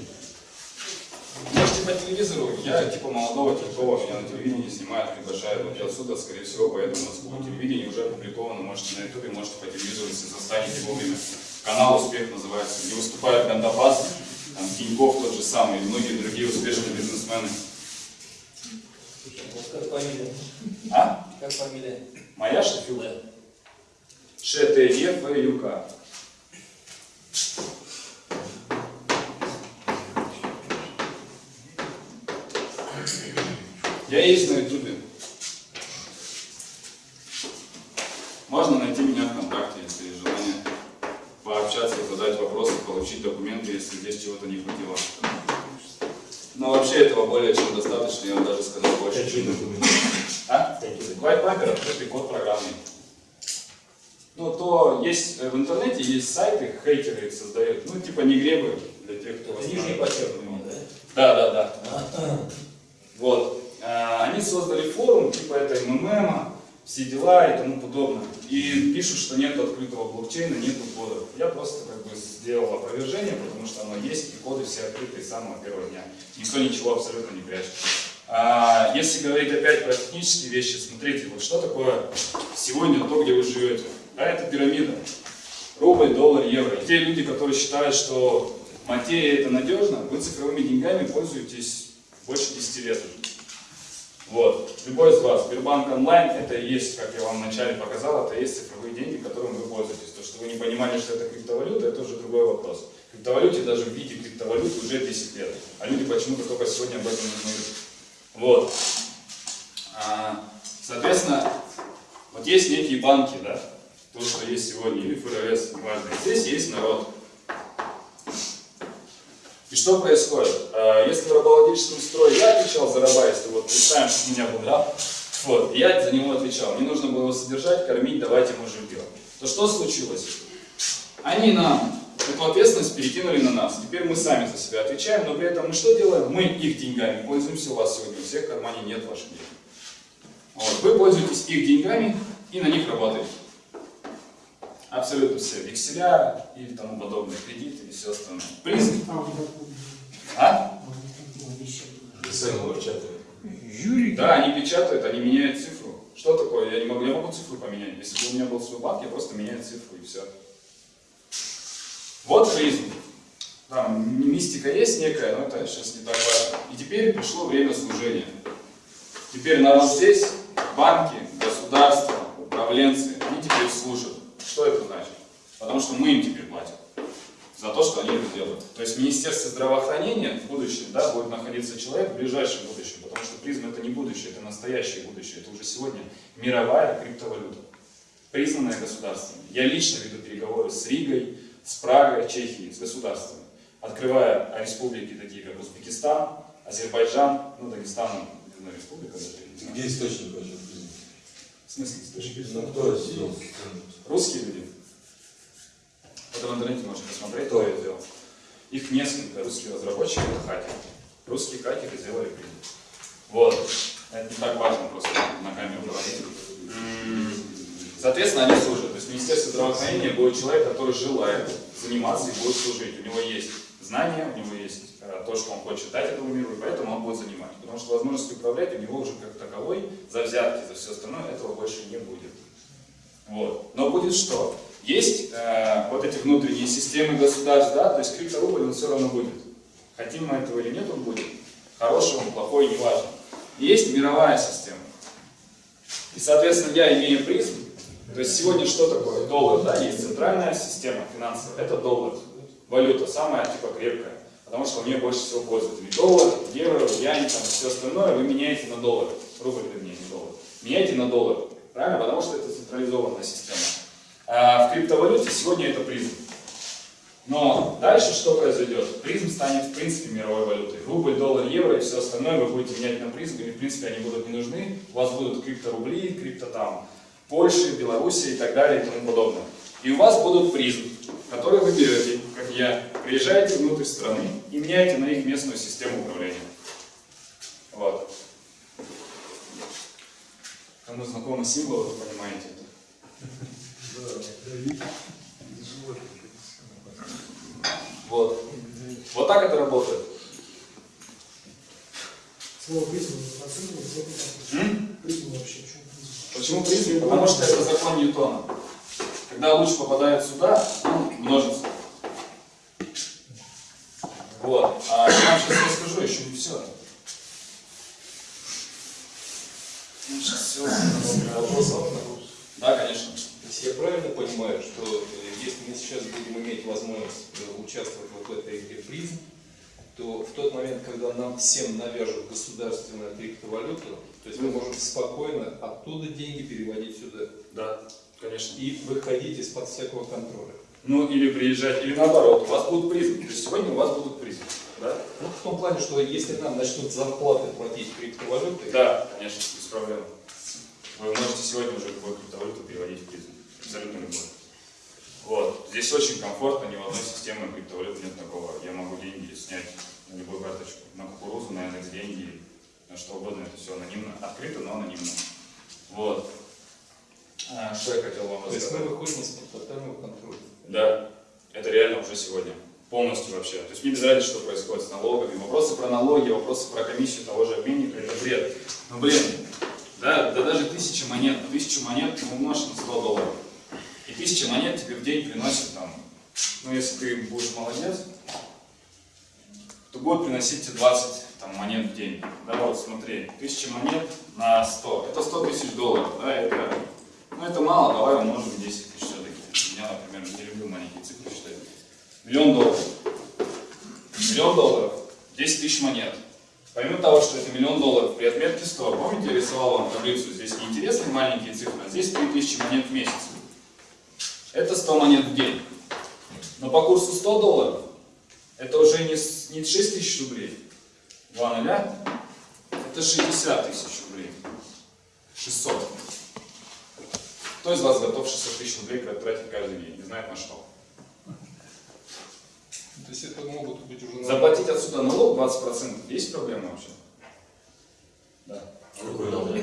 Можете по телевизору, я типа молодого Тинькова, меня на телевидении снимают, приглашают, вот я отсюда, скорее всего, поеду в Москву. Телевидение уже опубликовано, можете на ютубе, можете по телевизору, если застанете вовремя. Канал «Успех» называется, где выступает Гандапас, там, Тиньков тот же самый, и многие другие успешные бизнесмены. Как фамилия? А? Как фамилия? Моя Шефюк? ШТЕФЮК. Я есть на ютубе. Можно найти меня ВКонтакте, если есть желание пообщаться, задать вопросы, получить документы, чего-то не хватило. Но вообще этого более чем достаточно, я вам даже сказал больше, Какие документы? а? White paper, открытый код программный. Ну, то есть э, в интернете есть сайты, хейтеры их создают. Ну, типа не гребы для тех, кто Это восстанавливает. подчеркивание, Да, да? да, да. Вот. А, Они создали форум, типа это МММ, все дела и тому подобное. И пишут, что нет открытого блокчейна, нет кодов. Я просто как бы сделал опровержение, потому что оно есть, и коды все открытые с самого первого дня. Никто ничего абсолютно не прячет. А, если говорить опять про технические вещи, смотрите, вот что такое сегодня то, где вы живете. А это пирамида. Рубль, доллар, евро. И те люди, которые считают, что материя это надежно, вы цифровыми деньгами пользуетесь больше 10 лет уже. Вот. Любой из вас, Сбербанк онлайн, это и есть, как я вам вначале показал, это и есть цифровые деньги, которыми вы пользуетесь. То, что вы не понимали, что это криптовалюта, это уже другой вопрос. Криптовалюте даже в виде криптовалюты уже 10 лет. А люди почему-то только сегодня об этом узнают. Вот. А, соответственно, вот есть некие банки, да, то, что есть сегодня, или ФРС, неважно. Здесь есть народ. И что происходит? Э, Если в рабовладельческом строе я отвечал за раба, вот представим, что у меня был раб, вот, я за него отвечал, мне нужно было его содержать, кормить, давать ему жилье. То что случилось? Они нам эту ответственность перекинули на нас. Теперь мы сами за себя отвечаем, но при этом мы что делаем? Мы их деньгами пользуемся, у вас сегодня у всех в кармане нет ваших денег. Вот, вы пользуетесь их деньгами и на них работаете. Абсолютно все. Векселя и тому подобное, кредиты и все остальное. Призм. А? Печатали. Да, они печатают, они меняют цифру. Что такое? Я не могу, я могу цифру поменять. Если бы у меня был свой банк, я просто меняю цифру и все. Вот призм. Там мистика есть некая, но это сейчас не так важно. И теперь пришло время служения. Теперь народ здесь, банки, государство, управленцы, они теперь служат. Что это значит? Потому что мы им теперь платим за то, что они это делают. То есть в Министерстве здравоохранения в будущем да, будет находиться человек в ближайшем будущем, потому что призм это не будущее, это настоящее будущее, это уже сегодня мировая криптовалюта, признанная государством. Я лично веду переговоры с Ригой, с Прагой, Чехией, с государствами, открывая республики такие, как Узбекистан, Азербайджан, ну, Дагестан, знаю, республика. Где источник вообще? В смысле источник? Ну кто сделал? Русские люди. Это в интернете можно посмотреть, кто это сделал. Их несколько русских разработчиков, это хакеры. Русские хакеры сделали призм. Вот. Это не так важно просто на камеру говорить. Соответственно, они служат. То есть в Министерстве здравоохранения будет человек, который желает заниматься и будет служить. У него есть знания, у него есть э, то, что он хочет дать этому миру, и поэтому он будет занимать. Потому что возможности управлять у него уже как таковой, за взятки, за все остальное, этого больше не будет. Вот. Но будет что? Есть э, вот эти внутренние системы государств, да, то есть крипторубль он все равно будет. Хотим мы этого или нет, он будет. Хороший он, плохой, неважно. Есть мировая система. И, соответственно, я имею призм. То есть сегодня что такое? Доллар, да, есть центральная система финансовая, это доллар. Валюта самая, типа, крепкая. Потому что у нее больше всего пользователей. Доллар, евро, ян, там, все остальное вы меняете на доллар. Рубль, вернее, не доллар. Меняйте на доллар. Правильно? Потому что это централизованная система. А в криптовалюте сегодня это призм. Но дальше что произойдет? Призм станет в принципе мировой валютой. Рубль, доллар, евро и все остальное вы будете менять на призм, и в принципе они будут не нужны. У вас будут крипторубли, крипто там Польши, Белоруссии и так далее и тому подобное. И у вас будут призм, которые вы берете, как я, приезжаете внутрь страны и меняете на них местную систему управления. Вот. Кому знакомы символы, вы понимаете это. Вот. Вот так это работает. Слово призм оценивает, М? призм вообще, почему призм? Почему призм? Потому что это закон Ньютона. Когда луч попадает сюда, нам всем навяжут государственную криптовалюту, то есть мы можем спокойно оттуда деньги переводить сюда Да, конечно. и выходить из-под всякого контроля. Ну, или приезжать, или наоборот, у вас будут есть сегодня у вас будут призмы. Да? Ну, в том плане, что если нам начнут зарплаты платить криптовалютой, Да, конечно, без проблем. Вы можете сегодня уже любую криптовалюту переводить в призм. Абсолютно любую. Вот. Здесь очень комфортно, ни в одной системе криптовалют нет такого. Я могу деньги снять любую карточку. На кукурузу, на Яндекс деньги, на что угодно. Это все анонимно. Открыто, но анонимно. Вот. А, что я хотел вам то есть мы рассказать? выходим из-под тотального контроля. Да, это реально уже сегодня. Полностью вообще. То есть мне без разницы, что происходит с налогами. Вопросы про налоги, вопросы про комиссию того же обменника, это бред. Ну блин, да, да даже тысяча монет, тысячу монет ты умножь на 100 долларов. И тысяча монет тебе в день приносит там, ну если ты будешь молодец, то будет приносить тебе 20 там, монет в день. Да вот смотри, тысяча монет на 100, это 100 тысяч долларов, да, это, ну это мало, давай умножим 10 тысяч все-таки. Я, например, не люблю маленькие цифры считать. Миллион долларов. Миллион долларов, 10 тысяч монет. Помимо того, что это миллион долларов при отметке 100, помните, я рисовал вам таблицу, здесь неинтересные маленькие цифры, а здесь 3000 монет в месяц. Это 100 монет в день. Но по курсу 100 долларов Это уже не, не 6 тысяч рублей, 2 нуля, это 60 тысяч рублей. 600. Кто из вас готов 600 тысяч рублей тратить каждый день? Не знает на что. То есть это могут быть уже... на- Заплатить отсюда налог 20% есть проблема вообще? Да. Какой налог?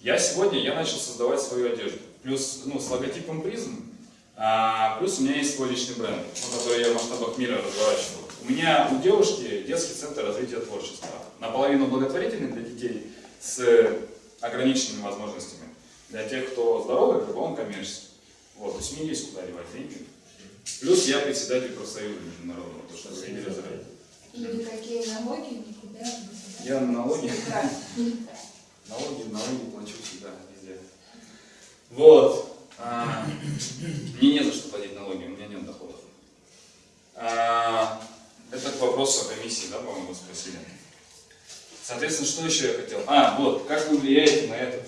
Я сегодня я начал создавать свою одежду. Плюс ну, с логотипом призм. А, плюс у меня есть свой личный бренд, ну, который я в масштабах мира разворачиваю. У меня у девушки детский центр развития творчества. Наполовину благотворительный для детей с ограниченными возможностями. Для тех, кто здоровый, как он коммерческий. Вот, то есть мне есть куда девать деньги. Плюс я председатель профсоюза международного, то, что вы видели заранее. И никакие налоги никуда не Я налоги, налоги, налоги плачу всегда, везде. Вот. А, мне не за что платить налоги, у меня нет доходов. А, это к вопросу о комиссии, да, по-моему, спросили. Соответственно, что еще я хотел? А, вот, как вы влияете на это?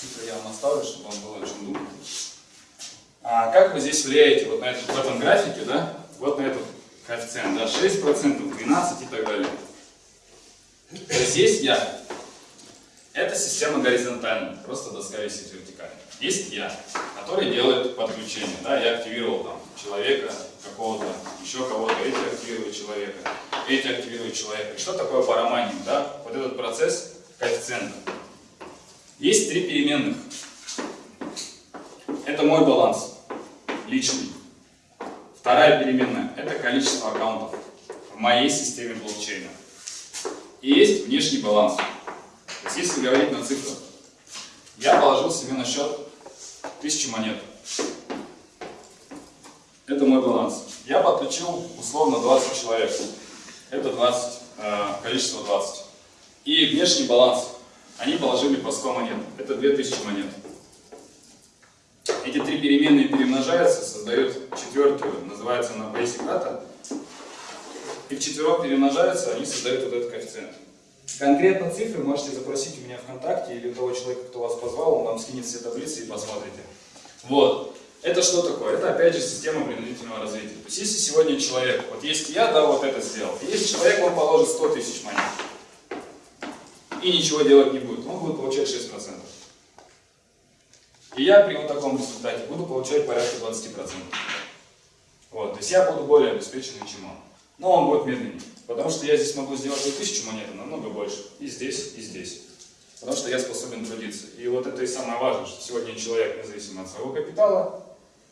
Цифры я вам оставлю, чтобы вам было о чем думать. А как вы здесь влияете вот на этот, в этом графике, да? Вот на этот коэффициент, да, 6%, 12 и так далее. То есть есть я. Это система горизонтальная, просто доска висит вертикально. Есть я, который делает подключение. Да, я активировал там человека какого-то, еще кого-то, эти активируют человека, эти активируют человека. И что такое парамайнинг? Да? Вот этот процесс коэффициента. Есть три переменных. Это мой баланс, личный. Вторая переменная – это количество аккаунтов в моей системе блокчейна. И есть внешний баланс. То есть, если говорить на цифрах, я положил себе на счет 1000 монет. Это мой баланс. Я подключил условно 20 человек. Это 20, э, количество 20. И внешний баланс. Они положили по 100 монет. Это 2000 монет. Эти три переменные перемножаются, создают четвертую, называется она basic data. И в четверок перемножаются, они создают вот этот коэффициент. Конкретно цифры можете запросить у меня ВКонтакте или у того человека, кто вас позвал, он вам скинет все таблицы и посмотрите. Вот. Это что такое? Это опять же система принудительного развития. То есть если сегодня человек, вот есть я, да, вот это сделал, и есть человек, он положит 100 тысяч монет и ничего делать не будет, он будет получать 6%. И я при вот таком результате буду получать порядка 20%. Вот, то есть я буду более обеспеченный, чем он. Но он будет медленнее. Потому что я здесь могу сделать не тысячу монет, а намного больше. И здесь, и здесь. Потому что я способен трудиться. И вот это и самое важное, что сегодня человек, независимо от своего капитала,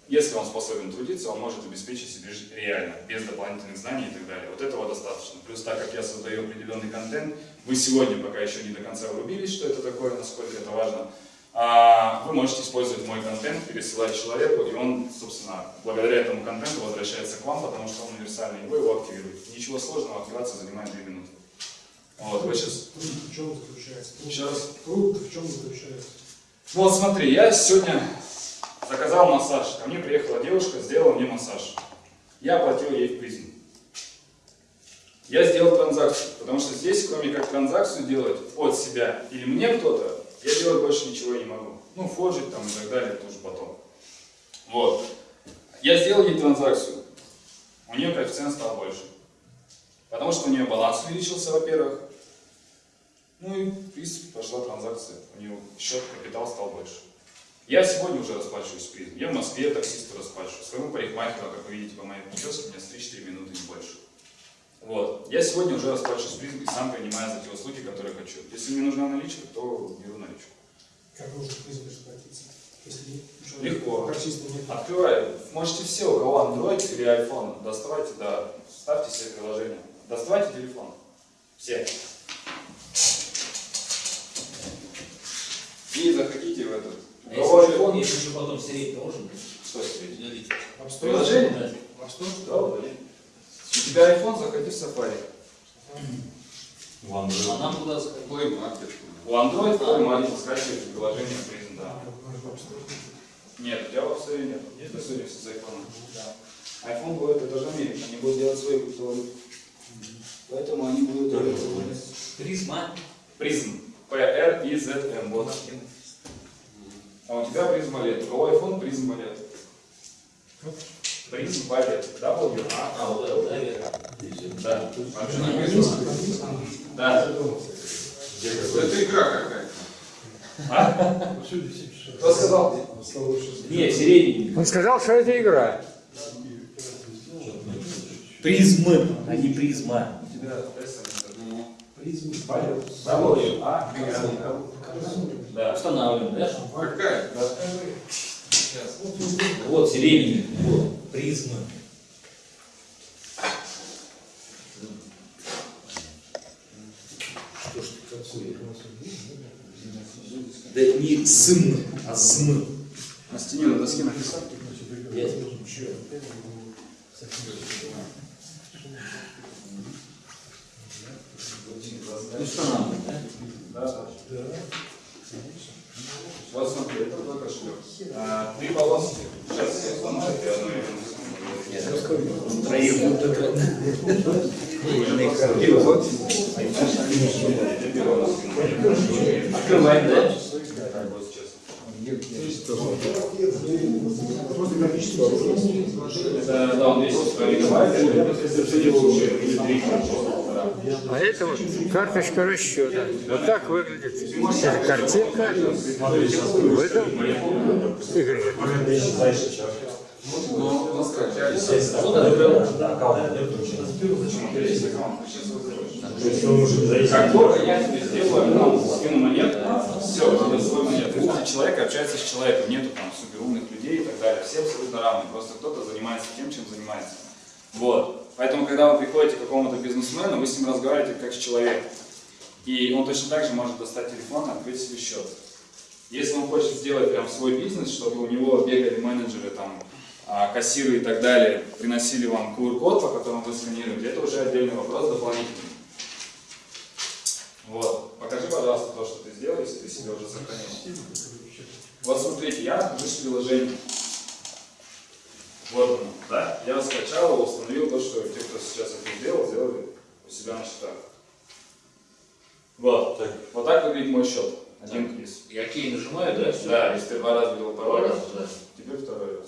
если он способен трудиться, он может обеспечить себе жизнь реально, без дополнительных знаний и так далее. Вот этого достаточно. Плюс так как я создаю определенный контент, вы сегодня пока еще не до конца врубились, что это такое, насколько это важно, вы можете использовать мой контент, пересылать человеку, и он, собственно, благодаря этому контенту возвращается к вам, потому что он универсальный, и вы его активируете. Ничего сложного, активация занимает 2 минуты. Вот, вы сейчас... Труд в чем заключается? Труд- раз. Труд в чем заключается? Вот смотри, я сегодня заказал массаж. Ко мне приехала девушка, сделала мне массаж. Я оплатил ей в призм. Я сделал транзакцию, потому что здесь, кроме как транзакцию делать от себя или мне кто-то, я делать больше ничего не могу. Ну, форжить там и так далее, это уже потом. Вот. Я сделал ей транзакцию. У нее коэффициент стал больше. Потому что у нее баланс увеличился, во-первых. Ну и, в принципе, пошла транзакция. У нее счет, капитал стал больше. Я сегодня уже расплачиваюсь призм. Я в Москве таксисту расплачиваю. Своему парикмахеру, как вы видите по моей прическе, у меня стричь 4 минуты не больше. Вот. Я сегодня уже расплачиваюсь призм и сам принимаю за те услуги, которые хочу. Если мне нужна наличка, то беру наличку. Как нужно призм расплатиться? Если у человека Легко. Открывай. Можете все, у кого Android или iPhone, доставайте, да, ставьте себе приложение. Доставайте телефон. Все. И заходите в этот. А если, iPhone, если еще потом стереть, то можно? что стереть? Удалить. Приложение? Да. App Store? Да, удали. У тебя iPhone, заходи в Safari. В Android. А нам куда заходить? Play Market. У Android Play Market скачиваете приложение Prison, да. Нет, у тебя в App нет. Есть в Store с iPhone? Да. iPhone будет, это же Америка, они будут делать свои криптовалюты. Поэтому они будут делать Призма. Призм. P-R-I-Z-M. Вот. А у тебя призм балет. У кого iPhone призм балет. Призм валет. W, A, А, вот это, да. Вообще на английском. Да. Это игра какая-то. Кто сказал? Нет, средний. Он сказал, что это игра. Призмы, а не призма. У тебя S, Призм валет. W, A, Да. Устанавливаем, да? Какая? Сейчас. Вот, средний. Вот, призмы. Что ж ты такое? Да не см, а см. На стене на доске написал. Я- Устанавливаем, да? Да, да. Вот смотри, это твой кошелек. А, три полоски. Сейчас я сломаю, я одну верну. Троих будут это. Открываем, да? Вот сейчас. Это, да, он весит мегабайт, это случае, или три. А это вот карточка расчета. Вот так выглядит эта картинка в этом игре. Человек общается с человеком, нету там суперумных людей и так далее, все абсолютно равны, просто кто-то занимается тем, чем занимается. Вот. Поэтому, когда вы приходите к какому-то бизнесмену, вы с ним разговариваете как с человеком. И он точно так же может достать телефон и открыть свой счет. Если он хочет сделать прям свой бизнес, чтобы у него бегали менеджеры, там, а, кассиры и так далее, приносили вам QR-код, по которому вы сканируете, это уже отдельный вопрос дополнительный. Вот. Покажи, пожалуйста, то, что ты сделал, если ты себе уже сохранил. Вот смотрите, я нахожусь в приложении. Вот оно, да? Я скачал его, установил то, что те, кто сейчас это сделал, сделали у себя на счетах. Вот. Так. Вот так выглядит мой счет. Один квиз. Я кей нажимаю, да? Все. Да, если ты два раза ввел пароль, Раз, да. теперь второй раз.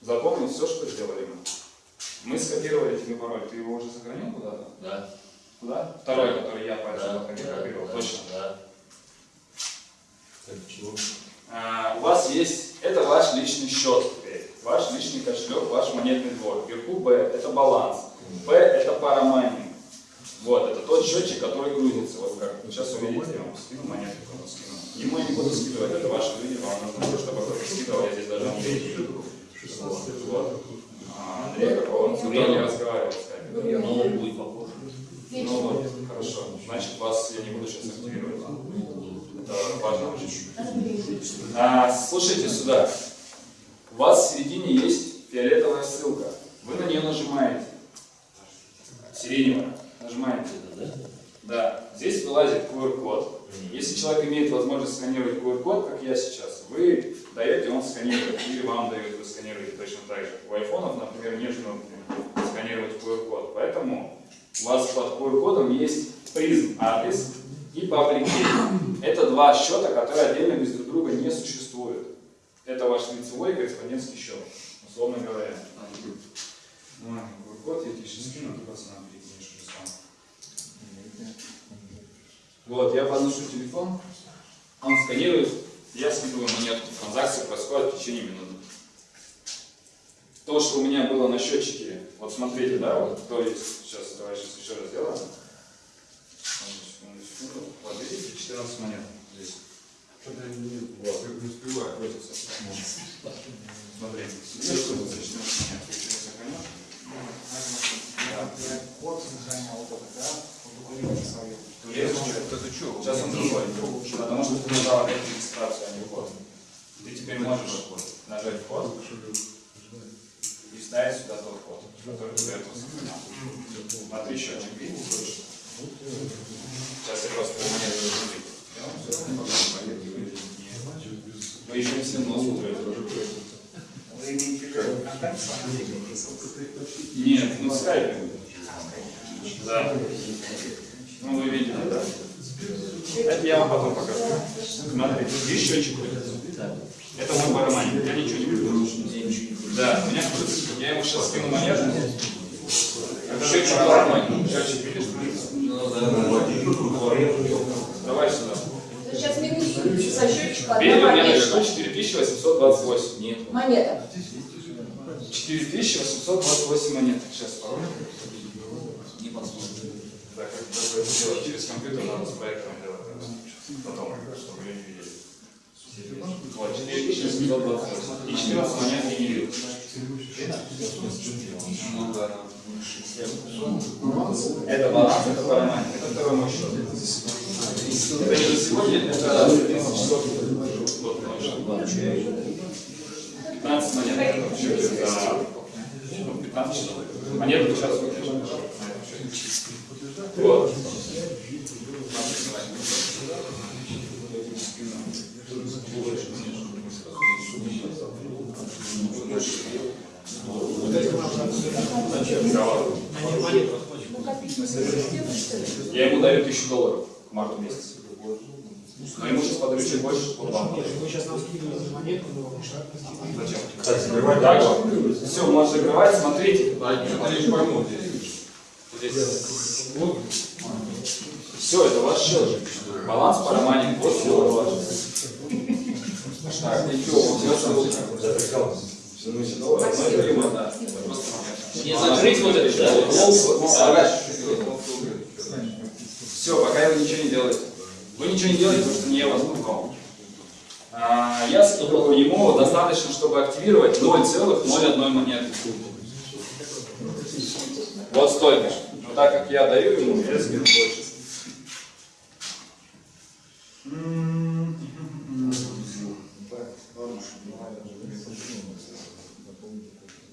Запомни все, что сделали мы. Мы скопировали тебе пароль. Ты его уже сохранил куда-то? Да. Куда? Второй, который я пальцем Да. копировал. Точно. Да. Так, чего? А, у вас есть, это ваш личный счет ваш личный кошелек, ваш монетный двор. Вверху B – это баланс, P – это парамайнинг. Вот, это тот счетчик, который грузится. Вот как сейчас увидите, я вам скину монетку, кому скину. Ему я не буду скидывать, это ваши люди, вам нужно чтобы кто-то скидывал, я здесь даже Андрей. Вот. вот. А, Андрей какого? Он с не разговаривал, кстати. Но он будет попозже. Ну вот, хорошо. Значит, вас я не буду сейчас активировать. Это важно очень. А, слушайте сюда. У вас в середине есть фиолетовая ссылка. Вы на нее нажимаете. Сиреневая. Нажимаете. Да. Здесь вылазит QR-код. Если человек имеет возможность сканировать QR-код, как я сейчас, вы даете, он сканирует, или вам дает, вы сканируете точно так же. У айфонов, например, нет кнопки сканировать QR-код. Поэтому у вас под QR-кодом есть призм адрес и паблик. Это два счета, которые отдельно без друг друга не существуют. Это ваш лицевой корреспондентский счет, условно говоря. Ну, QR-код я тебе сейчас скину, ты пацанам перекинешь сам. Вот, я подношу телефон, он сканирует, я скидываю монетку. Транзакция происходит в течение минуты. То, что у меня было на счетчике, вот смотрите, да, вот то есть, сейчас давай сейчас еще раз сделаем. Вот видите, 14 монет здесь. Вот. Не успеваю. Что вот за 14 монет? Ты их сохранил? Да. Вот сохранял вот это, да? Вот документы свои. Сейчас он другой. Потому что ты нажал опять регистрацию, а не вход. Ты теперь можешь нажать вход и вставить сюда тот код, который ты до этого сохранял. Смотри, счетчик видишь? Сейчас я просто монету загрузить. Я вам всё равно покажу, монету выглядит не- Вы еще не сильно нос утрете. Вы имеете контакт с вами? Нет, ну скайпе. Да. Ну вы видели, да? Это я вам потом покажу. Смотрите, здесь счетчик будет. Это мой барабанник, я ничего не буду. Да, у меня крутится. Я ему сейчас скину монету. Это счетчик барабанник. Счетчик видишь? Давай сюда. Сейчас минусуем со счетчика Видели, у меня наверху 4828. Нет. Монета. 4828 монет. Сейчас пароль. Не посмотрим. Да, как это делать через компьютер, надо с проектором делать. Потом, чтобы ее не видели. Вот, 4728. И 14 монет видел. Это баланс, это парамайк, это второй мой счет. Это не за сегодня, это 30 часов. 15 монет счете за ну, 15 часов. Монету сейчас. Я ему даю тысячу долларов к марту месяца. Но ему сейчас подарю чуть больше, чтобы он вам дал. Вы сейчас нам скидываете монетку, но вам шаг. Зачем? Кстати, закрывай Так же. Все, можно закрывать, смотрите. Что-то не пойму здесь. Все, это ваш счет. Баланс по романе. Вот все ваш. Так, ничего, он все. Ну, да. Не закрыть вот это, да? Все, пока вы ничего не делаете. Вы ничего не делаете, потому что не я вас напугал. А, я ему достаточно, чтобы активировать 0,01 монеты. Вот столько. Но так как я даю ему, я скину больше. М,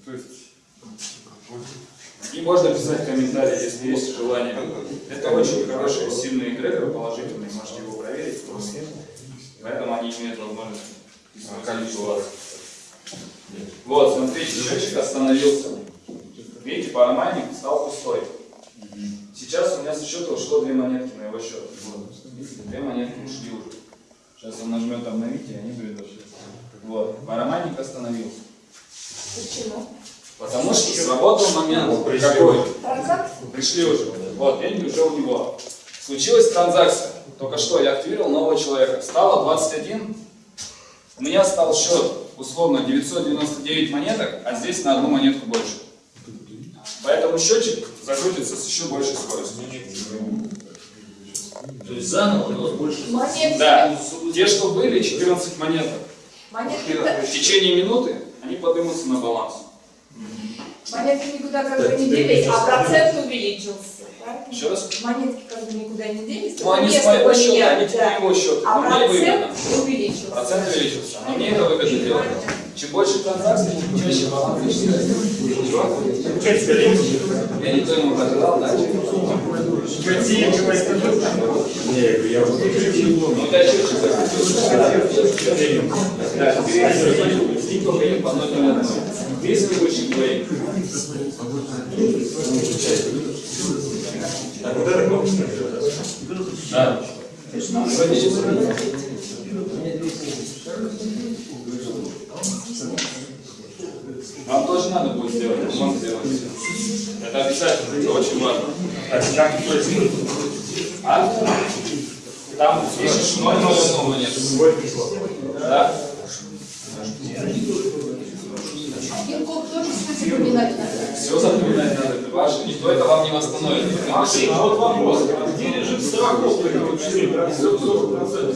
То есть и можно писать комментарии, если есть желание. Это очень хорошие, сильные эгрегоры, положительные, можете его проверить. Поэтому они имеют возможность количество. Вот, смотрите, счетчик остановился. Видите, парамайник стал пустой. Сейчас у меня со счета ушло две монетки на его счет. Видите, две монетки ушли уже. Сейчас он нажмет обновить, и они придут. Вот, парамайник остановился. Почему? Потому что сработал момент какой? Пришли уже. Вот, деньги уже у него. Случилась транзакция. Только что я активировал нового человека. Стало 21. У меня стал счет, условно, 999 монеток, а здесь на одну монетку больше. Поэтому счетчик закрутится с еще большей скоростью. То есть заново, но больше. Монетки. Да, те, что были, 14 монеток. Монетки, В течение минуты они поднимутся на баланс. Монетки никуда как бы не делись, а процент увеличился. Еще раз. Монетки как бы никуда не делись. Ну, они с место моего счета, они да. его счет. А выгодно. процент увеличился. Процент увеличился. Но мне это выгодно делать. Чем больше транзакций, тем чаще баланс начинается. Я никто ему продал, да? Не, я вот Ну, да, счетчик Весь выпущен двоих. Так, вот это кнопочка. Да. Вам тоже надо будет сделать, он сделать. Это обязательно, это очень важно. Так, как? А? Там пишешь 0 0 монету. Свой пришло. Да. Тоже запоминать надо. Все запоминать надо. Ваше, никто это вам не восстановит. Максим, а вот вопрос. Где лежит страховка?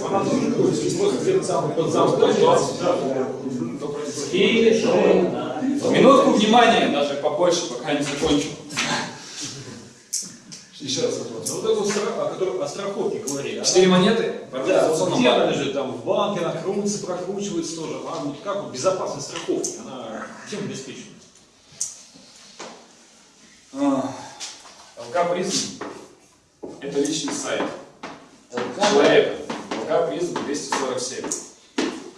Она быть просто где-то самый под замком. Минутку внимания, даже побольше, пока не закончу. Еще раз вопрос. Вот эту о которой о страховке говорили. Четыре монеты? Да, организационном где она лежит? Там в банке, она крутится, прокручивается тоже. А вот как вот безопасность страховки? Она чем обеспечена? А, ЛК Призм – это личный сайт человека. ЛК Призм 247.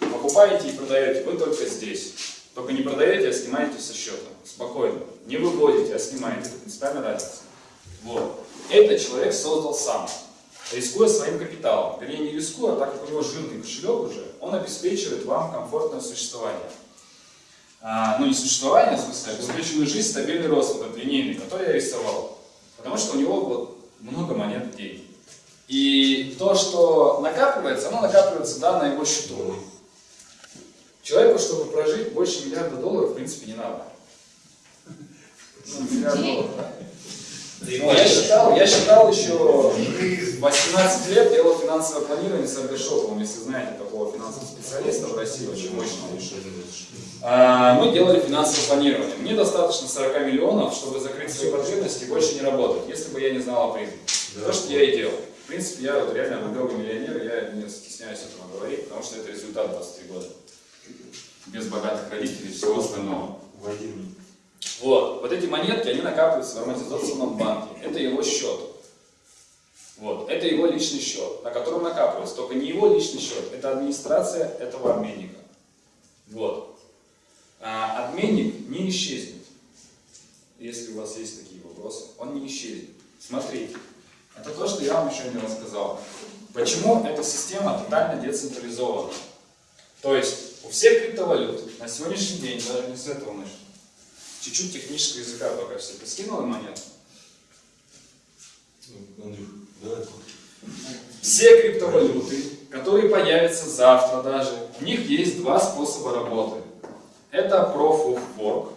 Покупаете и продаете вы только здесь. Только не продаете, а снимаете со счета. Спокойно. Не выводите, а снимаете. Это принципиальная разница. Вот. Это человек создал сам. рискуя своим капиталом. Вернее, не рискуя, а так как у него жирный кошелек уже, он обеспечивает вам комфортное существование. А, ну, не существование, в смысле, а обеспеченную жизнь, стабильный рост, вот этот линейный, который я рисовал. Потому что у него вот много монет денег. И то, что накапливается, оно накапливается, да, на его счету. Человеку, чтобы прожить, больше миллиарда долларов, в принципе, не надо. Ну, миллиард долларов, да. Я считал, я считал еще в 18 лет делал финансовое планирование с Ардешоповым, если знаете такого финансового специалиста в России, очень мощного. А, Мы делали финансовое планирование. Мне достаточно 40 миллионов, чтобы закрыть свои потребности и больше не работать, если бы я не знал о призме. То, что я и делал. В принципе, я вот реально выиграл миллионер, я не стесняюсь этого говорить, потому что это результат 23 года. Без богатых родителей и всего остального. Вот, вот эти монетки, они накапливаются в амортизационном банке. Это его счет. Вот, это его личный счет, на котором накапливается. Только не его личный счет, это администрация этого обменника. Вот. А обменник не исчезнет. Если у вас есть такие вопросы, он не исчезнет. Смотрите, это то, что я вам еще не рассказал. Почему эта система тотально децентрализована? То есть у всех криптовалют на сегодняшний день, даже не с этого начну, чуть-чуть технического языка пока все. Ты скинул монету? Все криптовалюты, которые появятся завтра даже, у них есть два способа работы. Это Proof of Work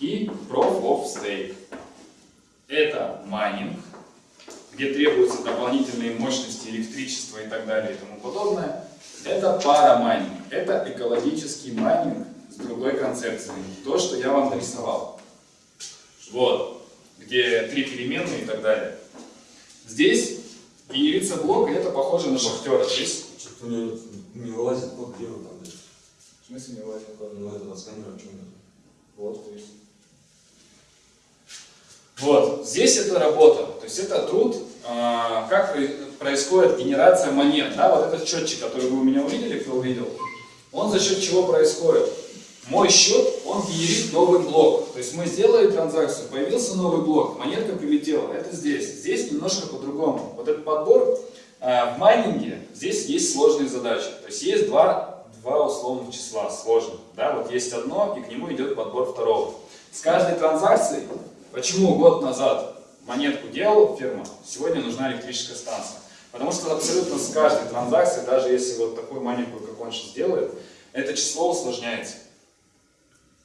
и Proof of Stake. Это майнинг, где требуются дополнительные мощности, электричество и так далее и тому подобное. Это парамайнинг, это экологический майнинг другой концепцией. То, что я вам нарисовал. Вот, где три переменные и так далее. Здесь генерится блок, и это похоже на шахтера. Здесь Что-то не, не вылазит, вот где он там? В смысле не влазит? Ну, это отсканировать, что нет. Вот, то есть. Вот, здесь это работа, то есть это труд, а, как происходит генерация монет. Да, вот этот счетчик, который вы у меня увидели, кто увидел, он за счет чего происходит? Мой счет, он генерит новый блок. То есть мы сделали транзакцию, появился новый блок, монетка прилетела. Это здесь. Здесь немножко по-другому. Вот этот подбор а, в майнинге, здесь есть сложные задачи. То есть есть два, два условных числа сложных. Да, вот есть одно, и к нему идет подбор второго. С каждой транзакцией, почему год назад монетку делал фирма, сегодня нужна электрическая станция. Потому что абсолютно с каждой транзакцией, даже если вот такую маленькую, как он сейчас делает, это число усложняется.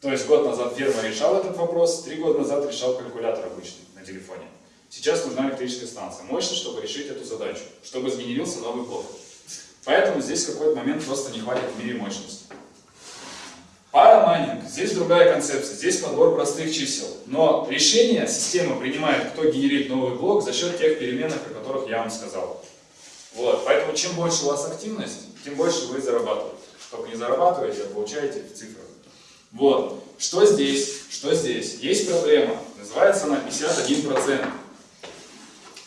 То есть год назад фирма решала этот вопрос, три года назад решал калькулятор обычный на телефоне. Сейчас нужна электрическая станция, мощно, чтобы решить эту задачу, чтобы сгенерился новый блок. Поэтому здесь в какой-то момент просто не хватит в мире мощности. Парамайнинг. Здесь другая концепция. Здесь подбор простых чисел. Но решение система принимает, кто генерит новый блок за счет тех переменных, о которых я вам сказал. Вот. Поэтому чем больше у вас активность, тем больше вы зарабатываете. Только не зарабатываете, а получаете в цифрах. Вот. Что здесь? Что здесь? Есть проблема. Называется она 51%.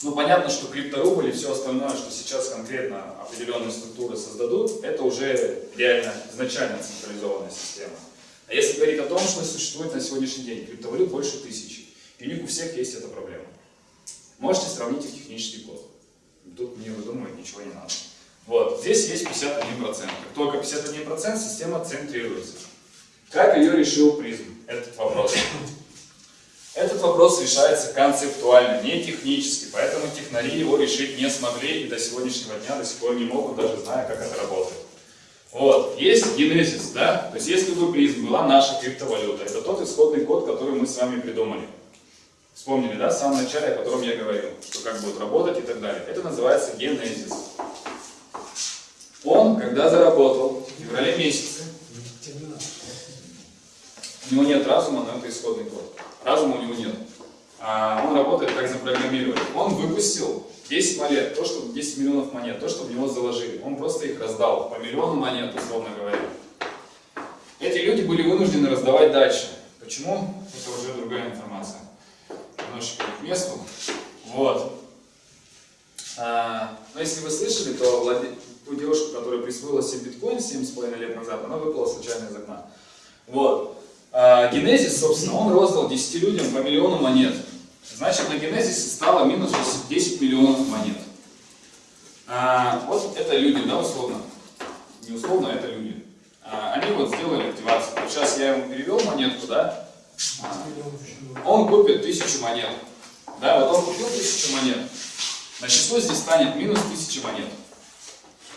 Ну, понятно, что крипторубль и все остальное, что сейчас конкретно определенные структуры создадут, это уже реально изначально централизованная система. А если говорить о том, что существует на сегодняшний день, криптовалют больше тысячи, и у них у всех есть эта проблема. Можете сравнить их технический код. Тут мне выдумывать ничего не надо. Вот, здесь есть 51%. Как только 51%, система центрируется. Как ее решил призм? Этот вопрос. Этот вопрос решается концептуально, не технически, поэтому технари его решить не смогли и до сегодняшнего дня до сих пор не могут, даже зная, как это работает. Вот, есть генезис, да, то есть если бы призм была наша криптовалюта, это тот исходный код, который мы с вами придумали. Вспомнили, да, в самом начале, о котором я говорил, что как будет работать и так далее. Это называется генезис. Он, когда заработал в феврале месяце, у него нет разума, но это исходный код. Разума у него нет. А он работает как запрограммирован. Он выпустил 10 монет, то, что 10 миллионов монет, то, что в него заложили. Он просто их раздал по миллиону монет, условно говоря. Эти люди были вынуждены раздавать дальше. Почему? Это уже другая информация. Немножечко к месту. Вот. А, но если вы слышали, то владе... ту девушку, которая присвоила себе биткоин 7,5 лет назад, она выпала случайно из окна. Вот. А, Генезис, собственно, он роздал 10 людям по миллиону монет. Значит, на Генезисе стало минус 10 миллионов монет. А, вот это люди, да, условно. Не условно, а это люди. А, они вот сделали активацию. Вот сейчас я ему перевел монетку, да? А, он купит тысячу монет. Да, вот он купил тысячу монет. На число здесь станет минус тысяча монет.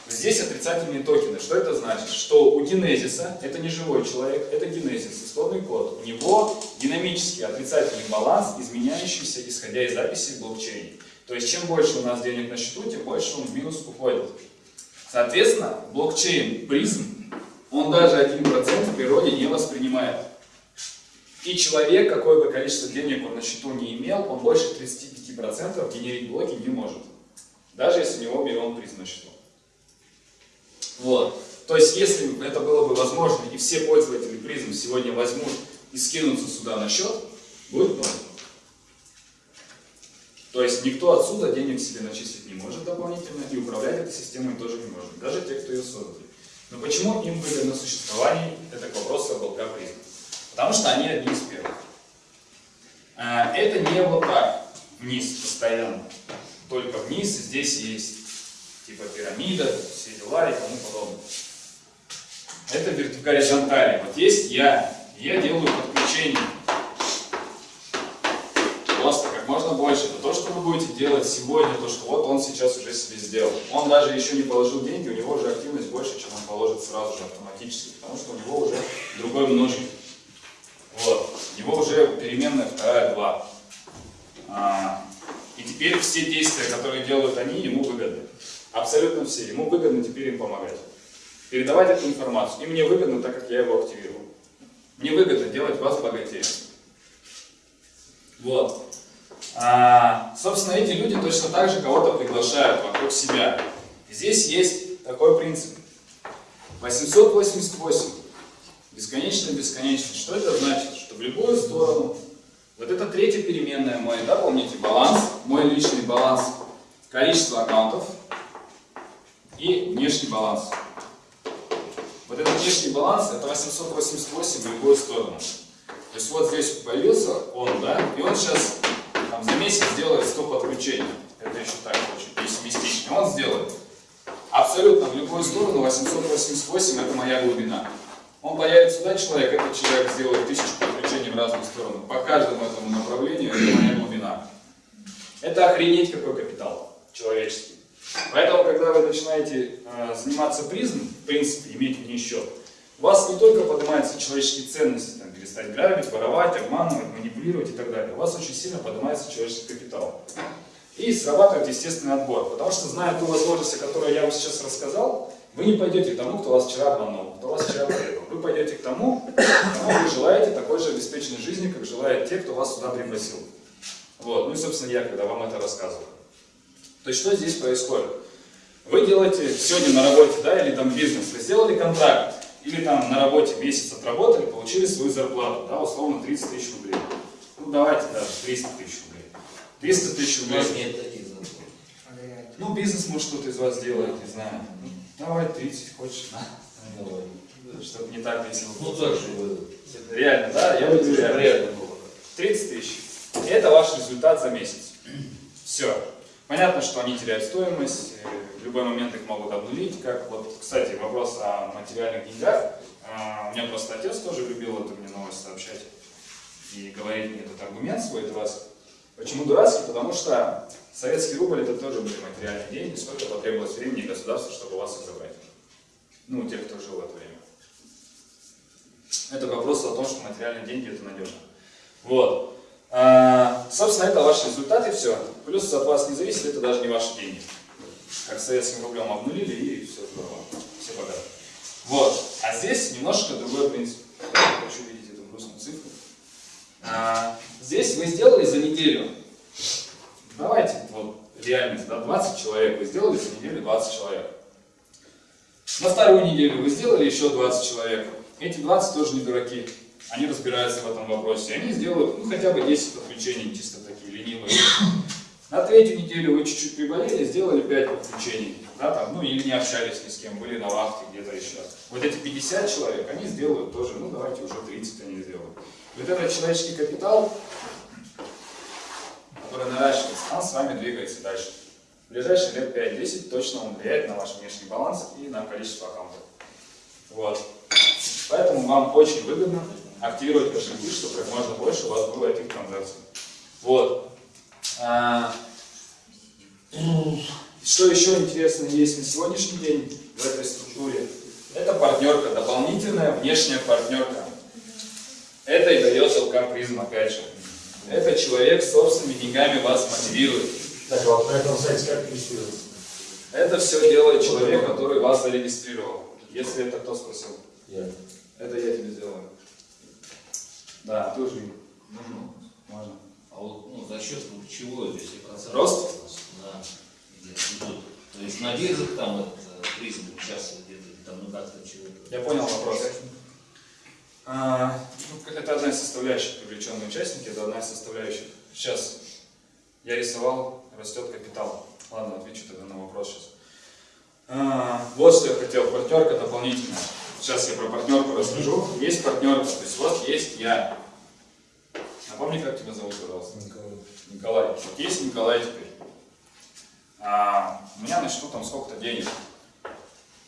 Здесь отрицательные токены. Что это значит? Что у генезиса, это не живой человек, это генезис, исходный код. У него динамический отрицательный баланс, изменяющийся, исходя из записи в блокчейне. То есть, чем больше у нас денег на счету, тем больше он в минус уходит. Соответственно, блокчейн призм, он даже 1% в природе не воспринимает. И человек, какое бы количество денег он на счету не имел, он больше 35% генерить блоки не может. Даже если у него миллион призм на счету. Вот. То есть, если это было бы возможно, и все пользователи призм сегодня возьмут и скинутся сюда на счет, будет ноль. То есть, никто отсюда денег себе начислить не может дополнительно, и управлять этой системой тоже не может, даже те, кто ее создали. Но почему им выгодно существование, это к вопросу об ЛК призм. Потому что они одни из первых. А, Это не вот так, вниз постоянно, только вниз, здесь есть типа пирамида, все дела и тому подобное. Это горизонтали. Вот есть я, я делаю подключение. Просто как можно больше. Это то, что вы будете делать сегодня, то, что вот он сейчас уже себе сделал. Он даже еще не положил деньги, у него уже активность больше, чем он положит сразу же автоматически, потому что у него уже другой множитель. Вот. У него уже переменная вторая 2. А, и теперь все действия, которые делают они, ему выгодны. Абсолютно все. Ему выгодно теперь им помогать. Передавать эту информацию. И мне выгодно, так как я его активирую. Мне выгодно делать вас богатее. Вот. А, собственно, эти люди точно так же кого-то приглашают вокруг себя. Здесь есть такой принцип. 888. Бесконечно-бесконечно. Что это значит? Что в любую сторону, вот это третья переменная мой, да, помните, баланс, мой личный баланс, количество аккаунтов и внешний баланс. Вот этот внешний баланс, это 888 в любую сторону. То есть вот здесь появился он, да, и он сейчас там, за месяц сделает 100 подключений. Это еще так, очень пессимистично. Он сделает абсолютно в любую сторону 888 это моя глубина. Он появится сюда человек, этот человек сделает тысячу подключений в разные стороны. По каждому этому направлению это моя глубина. Это охренеть какой капитал человеческий. Поэтому, когда вы начинаете э, заниматься призм, в принципе, иметь в ней счет, у вас не только поднимаются человеческие ценности, там, перестать грабить, воровать, обманывать, манипулировать и так далее. У вас очень сильно поднимается человеческий капитал. И срабатывает естественный отбор. Потому что, зная ту возможность, о которой я вам сейчас рассказал, вы не пойдете к тому, кто вас вчера обманул, кто вас вчера предал. Вы пойдете к тому, кому вы желаете такой же обеспеченной жизни, как желают те, кто вас сюда пригласил. Вот. Ну и, собственно, я, когда вам это рассказывал. То есть, что здесь происходит? Вы делаете сегодня на работе, да, или там бизнес, вы сделали контракт, или там на работе месяц отработали, получили свою зарплату, да, условно 30 тысяч рублей. Ну, давайте даже 300 тысяч рублей. 300 тысяч рублей. нет. Ну, бизнес, может, кто-то из вас делает, не знаю. Ну, давай 30 хочешь, на. Давай. Чтобы не так весело. Ну так, чтобы Реально, да? Я чтобы реально. реально было. 30 тысяч. Это ваш результат за месяц. Все. Понятно, что они теряют стоимость, э, в любой момент их могут обнулить. Как вот, кстати, вопрос о материальных деньгах. А, У меня просто отец тоже любил эту мне новость сообщать и говорить мне этот аргумент свой дурацкий. Почему дурацкий? Потому что советский рубль это тоже были материальные деньги, сколько потребовалось времени и государства, чтобы вас их. Ну, тех, кто жил в это время. Это вопрос о том, что материальные деньги это надежно. Вот. А, собственно, это ваш результат и все. Плюс от вас не зависит, это даже не ваши деньги. Как советским рублем обнулили и все здорово. Все богаты. Вот. А здесь немножко другой принцип. Я хочу видеть эту грустную цифру. А, здесь вы сделали за неделю. Давайте, вот, реальность, да, 20 человек. Вы сделали за неделю 20 человек. На вторую неделю вы сделали еще 20 человек. Эти 20 тоже не дураки. Они разбираются в этом вопросе. Они сделают ну, хотя бы 10 подключений, чисто такие ленивые. На третью неделю вы чуть-чуть приболели, сделали 5 подключений. Да, там, ну или не общались ни с кем, были на вахте где-то еще. Вот эти 50 человек, они сделают тоже, ну давайте уже 30 они сделают. Вот этот человеческий капитал, который наращивается, он с вами двигается дальше. в ближайшие лет 5-10 точно он влияет на ваш внешний баланс и на количество аккаунтов. Вот. Поэтому вам очень выгодно активировать кошельки, чтобы как можно больше у вас было этих транзакций. Вот. А, Что еще интересно есть на сегодняшний день в этой структуре? Это партнерка, дополнительная внешняя партнерка. Это и дает ЛК призм, опять же. Это человек с собственными деньгами вас мотивирует. Так, а вот на этом сайте как регистрироваться? Это все делает человек, который вас зарегистрировал. Если это кто спросил. Я. Это я тебе сделаю. Да, ты уже Можно. можно. А вот ну, за счет ну, чего, если процент? Рост? Да. Идут. То есть на биржах там этот э, призм участвует где-то, там ну как-то чего-то. Я понял вопрос. А, ну, это одна из составляющих привлеченные участники, это одна из составляющих. Сейчас я рисовал, растет капитал. Ладно, отвечу тогда на вопрос сейчас. А, вот что я хотел, партнерка дополнительная. Сейчас я про партнерку расскажу. Есть партнерка, то есть вот есть я. Напомни, как тебя зовут, пожалуйста. Николай. Николай. Вот есть Николай теперь. А, у меня на счету там сколько-то денег.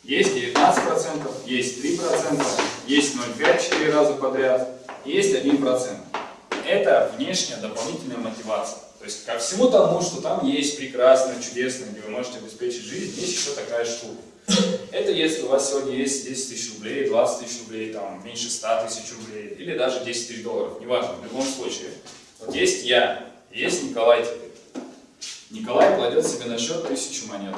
Есть 19%, есть 3%, есть 0,5 4 раза подряд, есть 1%. Это внешняя дополнительная мотивация. То есть ко всему тому, что там есть прекрасное, чудесное, где вы можете обеспечить жизнь, есть еще такая штука. Это если у вас сегодня есть 10 тысяч рублей, 20 тысяч рублей, там, меньше 100 тысяч рублей, или даже 10 тысяч долларов, неважно, в любом случае. Вот есть я, есть Николай теперь. Николай кладет себе на счет тысячу монет.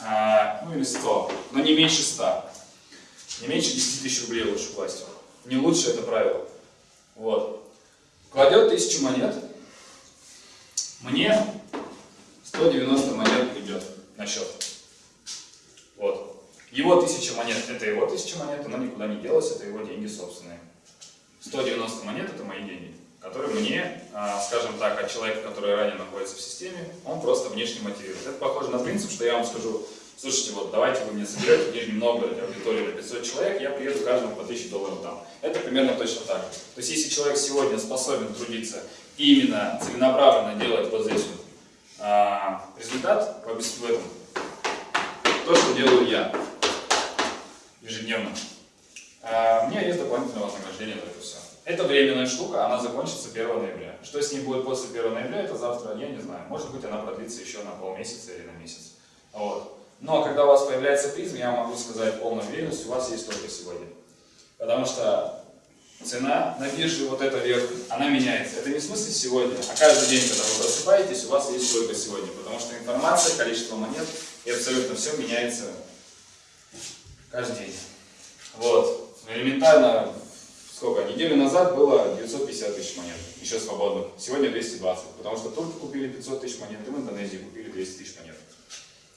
А, ну или 100, но не меньше 100. Не меньше 10 тысяч рублей лучше класть. Не лучше это правило. Вот. Кладет тысячу монет. Мне 190 монет идет на счет. Его тысяча монет, это его тысяча монет, она никуда не делась, это его деньги собственные. 190 монет это мои деньги, которые мне, а, скажем так, от человека, который ранее находится в системе, он просто внешне мотивирует. Это похоже на принцип, что я вам скажу, слушайте, вот давайте вы мне соберете в Нижнем Новгороде аудиторию на 500 человек, я приеду каждому по 1000 долларов дам. Это примерно точно так. То есть если человек сегодня способен трудиться и именно целенаправленно делать вот здесь вот а, результат в этом, то, что делаю я ежедневно, а, у меня есть дополнительное вознаграждение за это все. Это временная штука, она закончится 1 ноября. Что с ней будет после 1 ноября, это завтра, я не знаю. Может быть, она продлится еще на полмесяца или на месяц. Вот. Но когда у вас появляется призм, я могу сказать полной уверенностью, у вас есть только сегодня. Потому что цена на бирже, вот эта вверх, она меняется. Это не в смысле сегодня, а каждый день, когда вы просыпаетесь, у вас есть только сегодня. Потому что информация, количество монет и абсолютно все меняется каждый день. Вот. Элементарно, сколько? Неделю назад было 950 тысяч монет, еще свободных. Сегодня 220, потому что турки купили 500 тысяч монет, и в Индонезии купили 200 тысяч монет.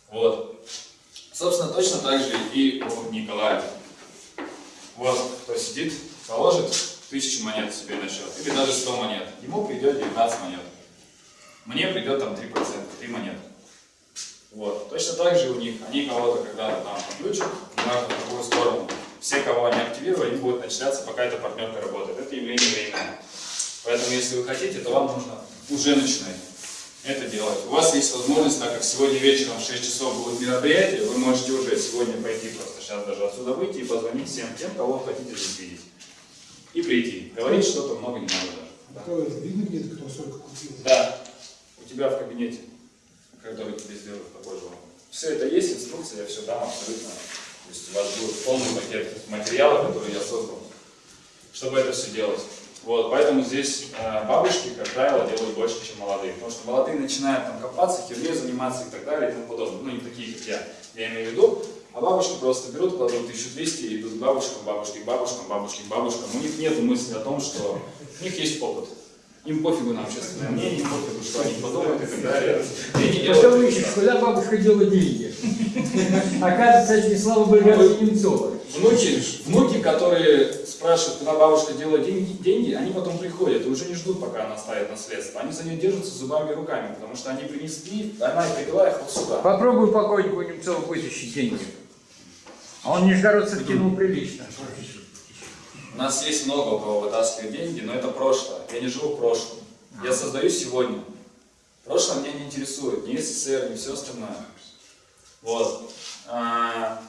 Вот. Собственно, точно так же и у Николая. Вот, кто сидит, положит тысячу монет себе на счет, или даже 100 монет. Ему придет 19 монет. Мне придет там 3%, 3 монеты. Вот. Точно так же у них, они кого-то когда-то там подключат, неважно в какую сторону. Все, кого они активировали, они будут начисляться, пока эта партнерка работает. Это явление временное. Поэтому, если вы хотите, то вам нужно уже начинать это делать. У вас есть возможность, так как сегодня вечером в 6 часов будет мероприятие, вы можете уже сегодня пойти просто сейчас даже отсюда выйти и позвонить всем тем, кого хотите здесь видеть. И прийти. Говорить что-то много не надо даже. Да. Видно где-то, кто сколько купил? Да, у тебя в кабинете, который тебе сделают такой же. Все это есть, инструкция, я все дам абсолютно. То есть у вас будет полный пакет материалов, которые я создал, чтобы это все делать. Вот, поэтому здесь э, бабушки, как правило, делают больше, чем молодые. Потому что молодые начинают там копаться, херней заниматься и так далее и тому подобное. Ну, не такие, как я, я имею в виду. А бабушки просто берут, кладут 1200 и идут к бабушкам, бабушки к бабушкам, бабушки к бабушкам. У них нет мысли о том, что у них есть опыт. Им пофигу на общественное мнение, им пофигу, что они подумают и так далее. Потом ищешь, куда бабушка дела деньги. Оказывается, это Слава Богородица Немцова. Внуки, внуки, которые спрашивают, куда бабушка делает деньги, деньги, они потом приходят и уже не ждут, пока она оставит наследство. Они за нее держатся зубами и руками, потому что они принесли, она и привела их вот сюда. Попробуй покойнику Немцова вытащить деньги. А он Нижегородцев кинул прилично. У нас есть много у кого вытаскивает деньги, но это прошлое. Я не живу в прошлом. Я создаю сегодня. Прошлое меня не интересует, ни СССР, ни все остальное. Вот. А,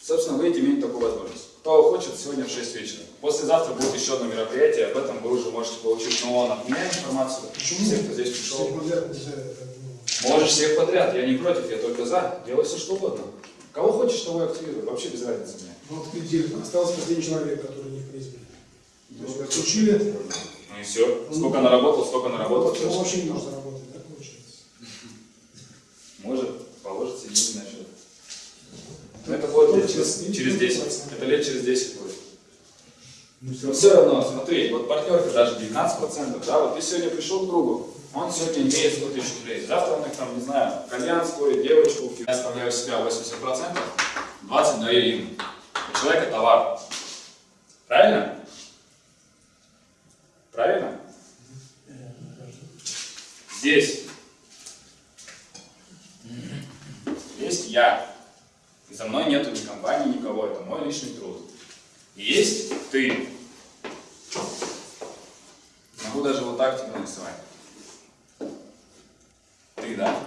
собственно, вы имеете такую возможность. Кто хочет, сегодня в 6 вечера. Послезавтра будет еще одно мероприятие, об этом вы уже можете получить, но он от меня информацию. Почему? Все, кто здесь пришел. Ну, Можешь всех подряд, я не против, я только за. Делай все, что угодно. Кого хочешь, того и активируй, вообще без разницы мне. Ну, вот предел. Остался последний человек, который не. То есть отключили, Ну и все. Сколько наработал, столько наработал. он вообще не может заработать, так получается. Может, положит себе деньги на счет. Но это будет лет через, через 10. Это лет через 10 будет. Но все равно, смотри, вот партнерка даже 19%, да, вот ты сегодня пришел к другу, он сегодня имеет 100 тысяч рублей. Завтра он их там, не знаю, кальян скорит, девочку, я оставляю себя 80%, 20 даю им. У человека товар. Правильно? Правильно? Здесь есть я. И за мной нету ни компании, никого. Это мой личный труд. И есть ты. Могу даже вот так тебе нарисовать. Ты, да?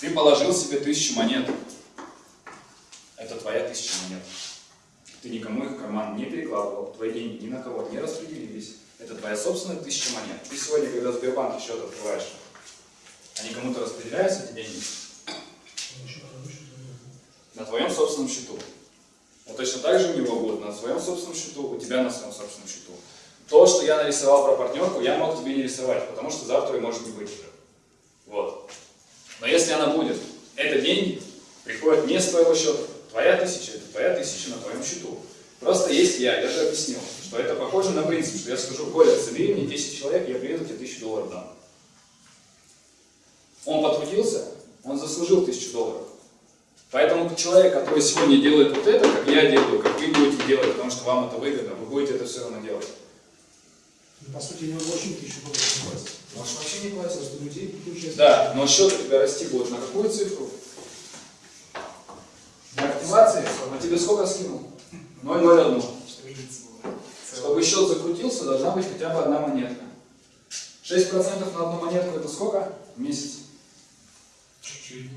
Ты положил себе тысячу монет. Это твоя тысяча монет. Ты никому их в карман не перекладывал. Твои деньги ни на кого не распределились. Это твоя собственная тысяча монет. Ты сегодня, когда в Сбербанке счет открываешь, они кому-то распределяются, эти деньги? На твоем собственном счету. Вот точно так же у него будет на своем собственном счету, у тебя на своем собственном счету. То, что я нарисовал про партнерку, я мог тебе не рисовать, потому что завтра ее может не быть уже. Вот. Но если она будет, это деньги приходят не с твоего счета. Твоя тысяча, это твоя тысяча на твоем счету. Просто есть я, я же объяснил, что это похоже на принцип, что я скажу, Коля, собери мне 10 человек, я приеду, тебе тысячу долларов дам. Он потрудился, он заслужил тысячу долларов. Поэтому человек, который сегодня делает вот это, как я делаю, как вы будете делать, потому что вам это выгодно, вы будете это все равно делать. Ну, По сути, не очень тысячу долларов не платить. Можешь вообще не платить. Просто людей получается. Да, но счет у тебя расти будет на какую цифру? На активации? На тебе сколько скинул? 0,01. Чтобы счет закрутился, должна быть хотя бы одна монетка. 6% на одну монетку это сколько? В месяц. Чуть-чуть.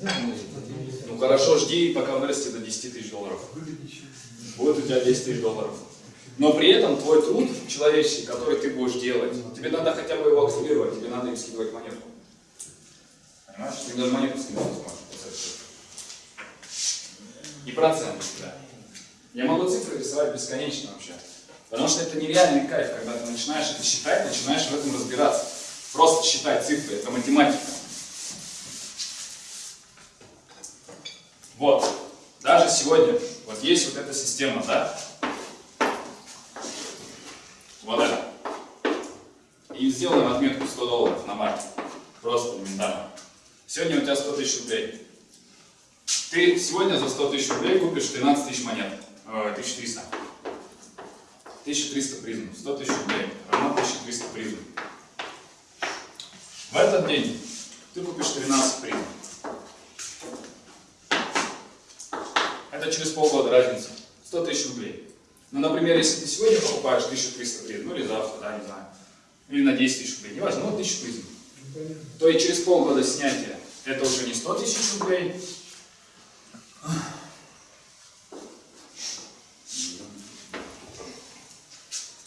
ну, Ну хорошо, жди, пока вырастет до 10 тысяч долларов. Будет у тебя 10 тысяч долларов. Но при этом твой труд человеческий, который ты будешь делать, тебе надо хотя бы его активировать, тебе надо им скидывать монетку. Понимаешь? Ты даже монетку скидывать не сможешь. И процент тебя. Я могу цифры рисовать бесконечно вообще. Потому что это нереальный кайф, когда ты начинаешь это считать, начинаешь в этом разбираться. Просто считать цифры, это математика. Вот, даже сегодня, вот есть вот эта система, да? Вот это. И сделаем отметку 100 долларов на марке. Просто элементарно. Сегодня у тебя 100 тысяч рублей. Ты сегодня за 100 тысяч рублей купишь 13 тысяч монет. Э, 1300. 1300 призм. 100 тысяч рублей равно 1300 призм. В этот день ты купишь 13 призм. Это через полгода разница. 100 тысяч рублей. Ну, например, если ты сегодня покупаешь 1300 призм, ну или завтра, да, не знаю, или на 10 тысяч рублей, неважно, ну 1000 призм, то и через полгода снятия это уже не 100 тысяч рублей,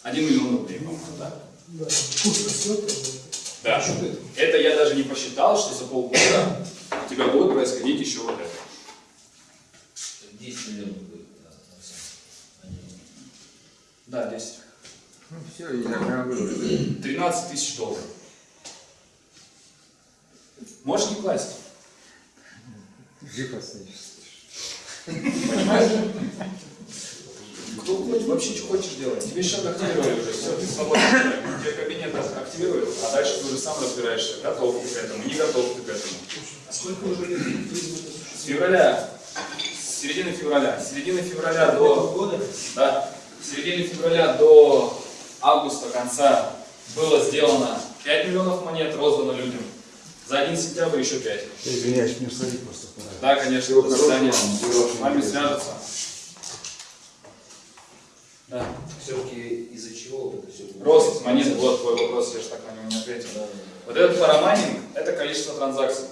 один миллион рублей, по-моему, да? Да, курс растет. Это я даже не посчитал, что за полгода у тебя будет происходить еще вот это. 10 миллионов будет. да, Александр. Они- Да, 10. Ну все, я прям говорю. 13 тысяч долларов. Можешь не класть. Жив останешься. Понимаешь? Кто хочет, вообще что хочешь делать. Тебе счет активировали уже, все, ты человек. Тебе кабинет активирует, а дальше ты уже сам разбираешься, готов ты к этому, не готов ты к этому. А сколько уже лет С февраля, с середины февраля, с середины февраля до, года? да, с середины февраля до августа конца было сделано 5 миллионов монет, роздано людям. За один сентябрь еще 5. Извиняюсь, мне сходить просто. Да, конечно, до свидания. С вами свяжутся. Да. Все-таки из-за чего вот это все? Рост монет, вот твой вопрос, я же так на него не ответил. Вот этот парамайнинг – это количество транзакций.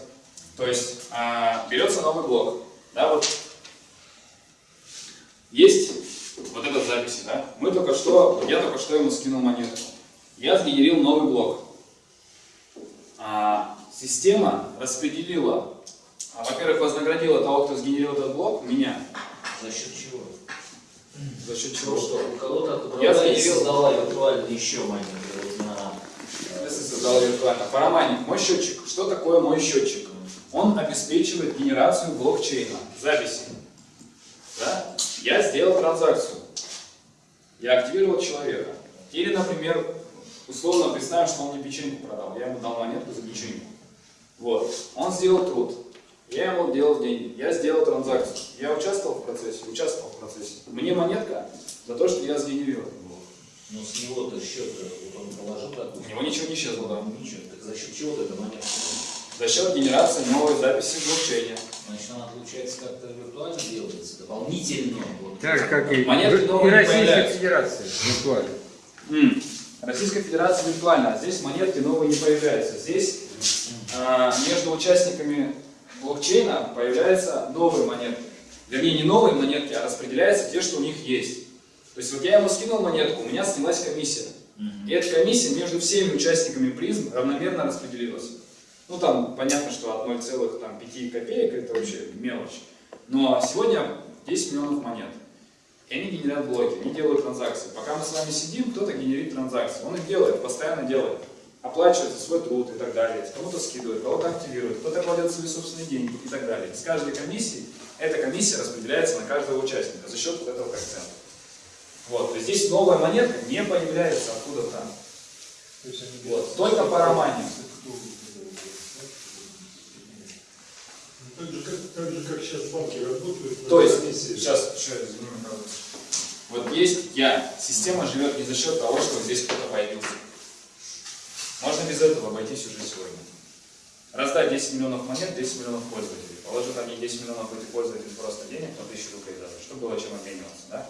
То есть а, берется новый блок, да, вот есть вот этот записи, да. Мы только что, я только что ему скинул монету. Я сгенерил новый блок. А, система распределила, а, во-первых, вознаградила того, кто сгенерил этот блок, меня. За счет чего? За счет чего что? у кого-то Я отобрала и сгенерил- создала виртуально еще. Вот на, Если создал виртуально. Парамайнинг, мой счетчик. Что такое мой счетчик? Он обеспечивает генерацию блокчейна, записи. Да? Я сделал транзакцию. Я активировал человека. Или, например, условно представим, что он мне печеньку продал. Я ему дал монетку за печеньку. Вот. Он сделал труд. Я ему делал деньги. Я сделал транзакцию. Я участвовал в процессе? Участвовал в процессе. Мне монетка за то, что я сгенерировал. ну, с него-то счет, вот он положил такую. У него ничего не исчезло, да. Ничего. Так за счет чего эта монета? За счет генерации новой записи в блокчейне. Значит, она, получается, как-то виртуально делается, дополнительно. Вот. Так как и, Монетки и Российская. Федерация виртуально. М. Российская Федерация виртуальна, а здесь монетки новые не появляются. Здесь а, между участниками блокчейна появляются новые монетки. Вернее, не новые монетки, а распределяются те, что у них есть. То есть вот я ему скинул монетку, у меня снялась комиссия. И эта комиссия между всеми участниками призм равномерно распределилась. Ну там понятно, что от 0,5 копеек это вообще мелочь. Но сегодня 10 миллионов монет. И они генерят блоки, они делают транзакции. Пока мы с вами сидим, кто-то генерит транзакции. Он их делает, постоянно делает. Оплачивает за свой труд и так далее. Кому-то скидывает, кого-то активирует, кто-то кладет свои собственные деньги и так далее. С каждой комиссии эта комиссия распределяется на каждого участника за счет вот этого коэффициента. Вот, то есть здесь новая монетка не появляется откуда-то. Вот, только парамайнинг. Так же, как, так же, как сейчас банки работают. То есть, комиссии. сейчас, еще извини. Вот есть я. Система живет не за счет того, что здесь кто-то появился. Можно без этого обойтись уже сегодня. Раздать 10 миллионов монет, 10 миллионов пользователей. Положить там не 10 миллионов этих пользователей просто денег, по 1000 рублей даже, чтобы было чем обмениваться, да?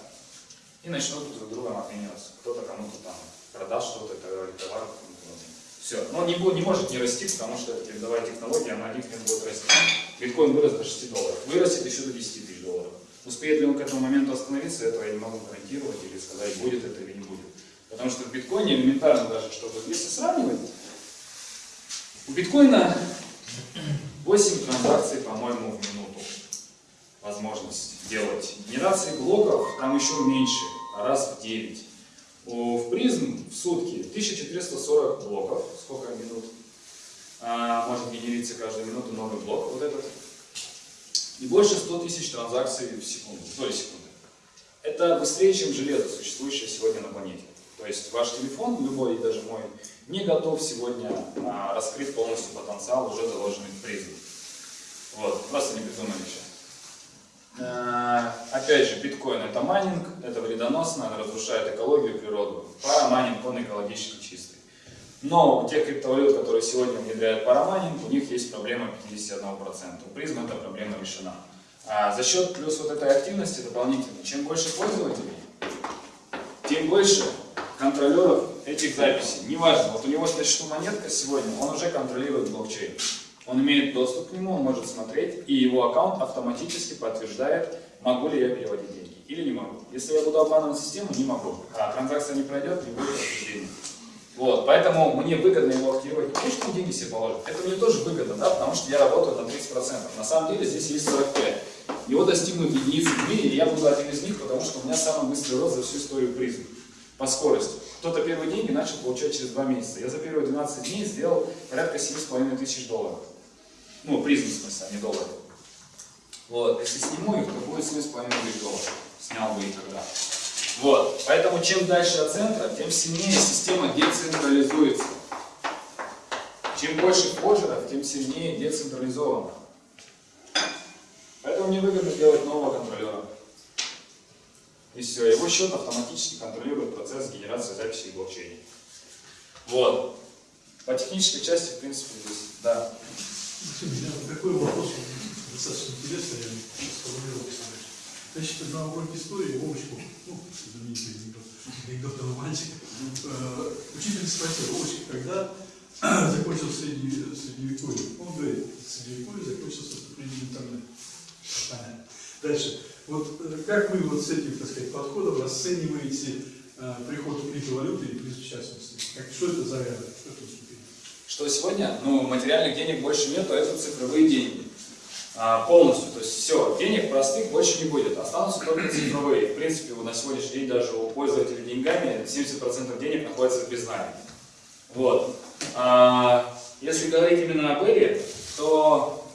И начнут друг другом обмениваться. Кто-то кому-то там продаст что-то, товар, Все. Но он не, будет, не может не расти, потому что это передовая технология, она один будет расти. Биткоин вырос до 6 долларов. Вырастет еще до 10 тысяч долларов. Успеет ли он к этому моменту остановиться, этого я не могу гарантировать или сказать, будет это или не будет. Потому что в биткоине элементарно даже, чтобы, если сравнивать, у биткоина 8 транзакций, по-моему, в минуту возможность делать. Генерации блоков там еще меньше, раз в 9. У, в призм в сутки 1440 блоков, сколько минут, а, может генериться каждую минуту новый блок, вот этот. И больше 100 тысяч транзакций в секунду, в секунды. Это быстрее, чем железо, существующее сегодня на планете. То есть ваш телефон, любой, даже мой, не готов сегодня а, раскрыть полностью потенциал, уже заложенный в призм. Вот, просто не придумали еще. Э, Опять же, биткоин это майнинг, это вредоносно, разрушает экологию, природу. Парамайнинг, он экологически чистый. Но у тех криптовалют, которые сегодня внедряют парамайнинг, у них есть проблема 51%. У призм эта проблема решена. А за счет плюс вот этой активности дополнительно, чем больше пользователей, тем больше контролеров этих записей. Неважно, вот у него на счету монетка сегодня, он уже контролирует блокчейн. Он имеет доступ к нему, он может смотреть, и его аккаунт автоматически подтверждает, могу ли я переводить деньги или не могу. Если я буду обманывать систему, не могу. А транзакция не пройдет, не будет подтверждения. Вот, поэтому мне выгодно его активировать. Потому деньги себе положит. Это мне тоже выгодно, да, потому что я работаю на 30%. На самом деле здесь есть 45. Его достигнут единицы в мире, и я буду один из них, потому что у меня самый быстрый рост за всю историю призм по скорости. Кто-то первые деньги начал получать через 2 месяца. Я за первые 12 дней сделал порядка 7,5 тысяч долларов. Ну, призм в смысле, а не долларов. Вот, если сниму их, то будет 7,5 тысяч долларов. Снял бы их тогда. Вот, поэтому чем дальше от центра, тем сильнее система децентрализуется. Чем больше форжеров, тем сильнее децентрализовано. Поэтому мне выгодно делать нового контролера. И все, его счет автоматически контролирует процесс генерации записи в блокчейне. Вот. По технической части, в принципе, здесь, да. Такой вопрос, достаточно интересный, я сформулировал, Значит, на уроке истории Вовочку, ну, знаменитый анекдот, анекдотного мальчика, э, учитель спросил, Вовочка, когда закончил среднее, средневековье? Он говорит, средневековье закончился с наступлением интернета. Дальше. Вот э, как вы вот с этим, так сказать, подходом расцениваете э, приход криптовалюты и кризис в частности? Как, что это за ряды? Что? Что сегодня? Ну, материальных денег больше нету, это цифровые деньги. А, полностью, то есть все, денег простых больше не будет, останутся только цифровые. В принципе, вот на сегодняшний день даже у пользователей деньгами 70% денег находится в беззнании. Вот. А, если говорить именно об Эре, то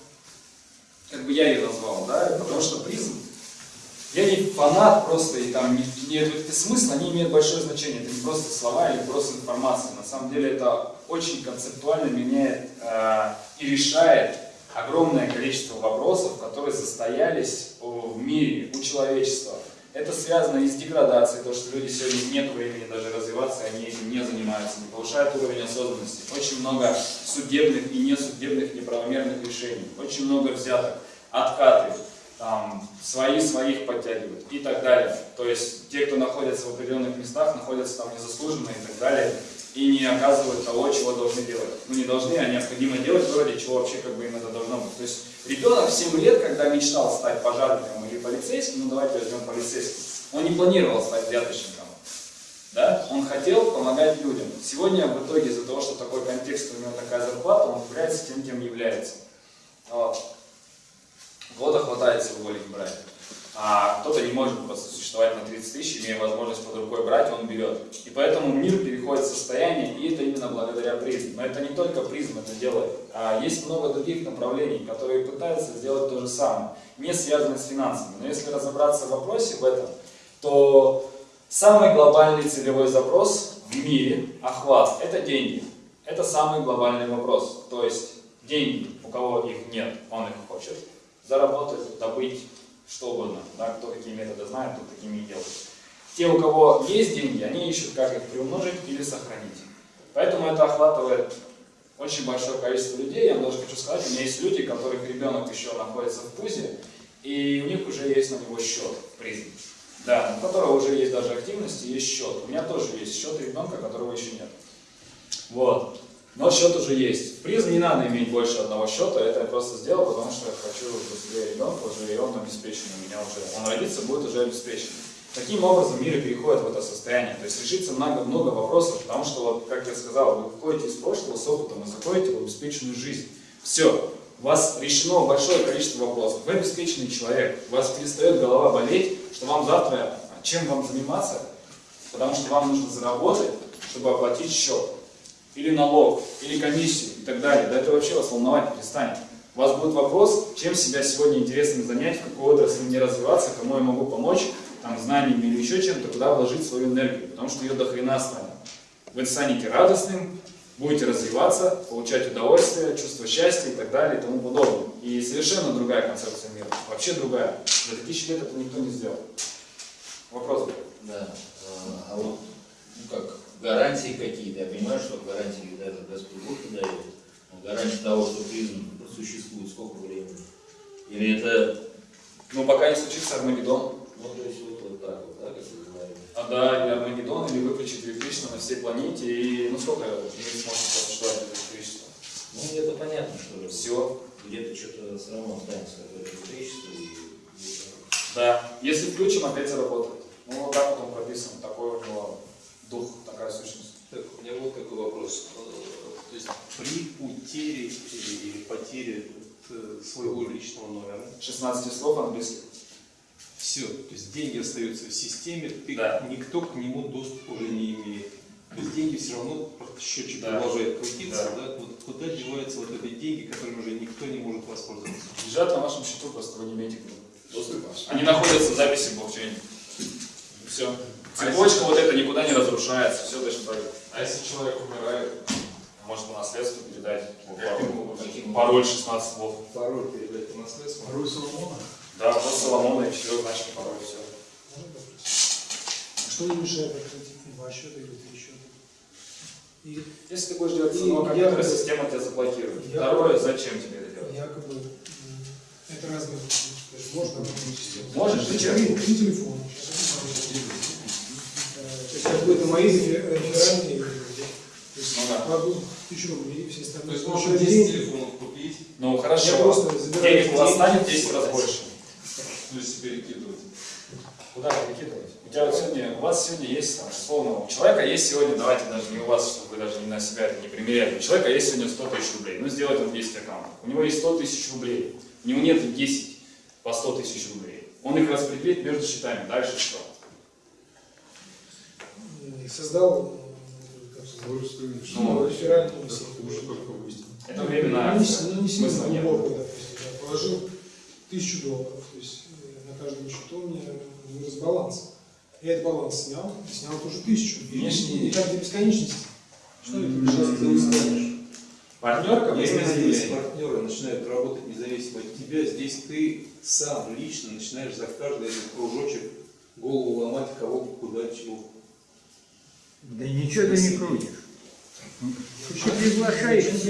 как бы я ее назвал, да, потому что призм, я не фанат просто, и там не, не, эти смыслы, они имеют большое значение, это не просто слова или просто информация, на самом деле это очень концептуально меняет э, и решает огромное количество вопросов, которые состоялись в мире, у человечества. Это связано и с деградацией, то, что люди сегодня нет времени даже развиваться, они этим не занимаются, не повышают уровень осознанности. Очень много судебных и несудебных неправомерных решений, очень много взяток, откаты, там, свои своих подтягивают и так далее. То есть те, кто находится в определенных местах, находятся там незаслуженно и так далее, и не оказывают того, чего должны делать. Ну не должны, а необходимо делать вроде чего вообще как бы им это должно быть. То есть ребенок в 7 лет, когда мечтал стать пожарником или полицейским, ну давайте возьмем полицейским, он не планировал стать взяточником. Да? Он хотел помогать людям. Сегодня в итоге из-за того, что такой контекст, у него такая зарплата, он является тем, кем является. Года хватает всего лишь брать. А кто-то не может просто существовать на 30 тысяч, имея возможность под рукой брать, он берет. И поэтому мир переходит в состояние, и это именно благодаря призме. Но это не только призм это делает, а есть много других направлений, которые пытаются сделать то же самое, не связанные с финансами. Но если разобраться в вопросе в этом, то самый глобальный целевой запрос в мире, охват, это деньги. Это самый глобальный вопрос. То есть деньги, у кого их нет, он их хочет заработать, добыть, что угодно. Да, кто какие методы знает, тот такими и делает. Те, у кого есть деньги, они ищут, как их приумножить или сохранить. Поэтому это охватывает очень большое количество людей. Я вам даже хочу сказать, у меня есть люди, которых ребенок еще находится в пузе, и у них уже есть на него счет в призме. Да, у которого уже есть даже активность и есть счет. У меня тоже есть счет ребенка, которого еще нет. Вот. Но счет уже есть. В призм не надо иметь больше одного счета, это я просто сделал, потому что я хочу себя ребенка уже, и он обеспечен у меня уже. Он родится, будет уже обеспечен. Таким образом мир переходит в это состояние. То есть решится много, много вопросов, потому что, вот, как я сказал, вы выходите из прошлого с опытом и заходите в обеспеченную жизнь. Все. У вас решено большое количество вопросов. Вы обеспеченный человек. У вас перестает голова болеть, что вам завтра, чем вам заниматься, потому что вам нужно заработать, чтобы оплатить счет или налог, или комиссию и так далее. Да это вообще вас волновать перестанет. У вас будет вопрос, чем себя сегодня интересно занять, в какой отрасли мне развиваться, кому я могу помочь, там, знаниями или еще чем-то, куда вложить свою энергию, потому что ее до хрена станет. Вы станете радостным, будете развиваться, получать удовольствие, чувство счастья и так далее и тому подобное. И совершенно другая концепция мира, вообще другая. За тысячи лет это никто не сделал. Вопрос? Да. А, а вот, ну как, гарантии какие-то. Я понимаю, что гарантии даже Господь Бог и дает. Но гарантия того, что призм существует сколько времени? Или это... Ну, пока не случится Армагеддон. Ну, то есть вот, вот так вот, да, как вы говорите? А, да, или Армагеддон, или выключить электричество на всей планете, и ну сколько мир сможет существовать без электричества? Ну, это понятно, что Все. где-то что-то все равно останется электричество и... Да. Если включим, опять заработает. Ну, вот так вот он прописан, такой у него дух, такая сущность. Так, у меня вот такой вопрос. Э, То есть при утере или, или потере э, своего личного номера 16 слов английских. все, то есть деньги остаются в системе, ты- Да. никто к нему доступа уже не имеет. То есть деньги все равно счетчик Да. продолжает крутиться, Да. да. Вот куда деваются вот эти деньги, которыми уже никто не может воспользоваться? Лежат на вашем счету, просто вы не имеете доступа. Они находятся в записи в блокчейне. Все. Цепочка вот эта никуда не разрушается, все точно так же. А если человек умирает, может по наследству передать пароль 16 слов. Пароль передать по наследству. Второй Соломона. Да, просто Соломона и четырехзначный пароль, все. Что не мешает открыть два счета или три счета? И Если ты будешь делать я- компьютера, система тебя заблокирует. Второе, зачем тебе это делать? якобы это есть Можно. Можешь, зачем? Три телефона. Сейчас я покажу. Э, То есть как бы это мои люди. То есть Ну тысячу рублей, все То остальные. есть получают можно 10 деньги. телефонов купить, Ну Я хорошо, просто забираю денег у вас станет в 10 раз больше. ну, если перекидывать. Куда перекидывать? У тебя вот сегодня, у вас сегодня есть, там, условно, у человека есть сегодня, давайте даже не у вас, чтобы вы даже не на себя это не примеряли, у человека есть сегодня 100 тысяч рублей, ну сделает он 10 аккаунтов, у него есть 100 тысяч рублей, у него нет 10 по 100 тысяч рублей, он их распределит между счетами, дальше что? И создал э, Ну, реферальную сеть. Это временно Ну, не, акция, ну, не сильно нет. глубоко, допустим, я положил тысячу долларов, то есть э, на каждом счету у меня вырос баланс. Я этот баланс снял, и снял тоже тысячу. И, Внешний- и так до бесконечности. Что это? Сейчас ты узнаешь. Партнерка, Если здесь партнеры начинают работать независимо от тебя, здесь ты сам лично начинаешь за каждый этот кружочек голову ломать, кого, куда, чего. Да ничего ты не крутишь. Ты приглашаешь есть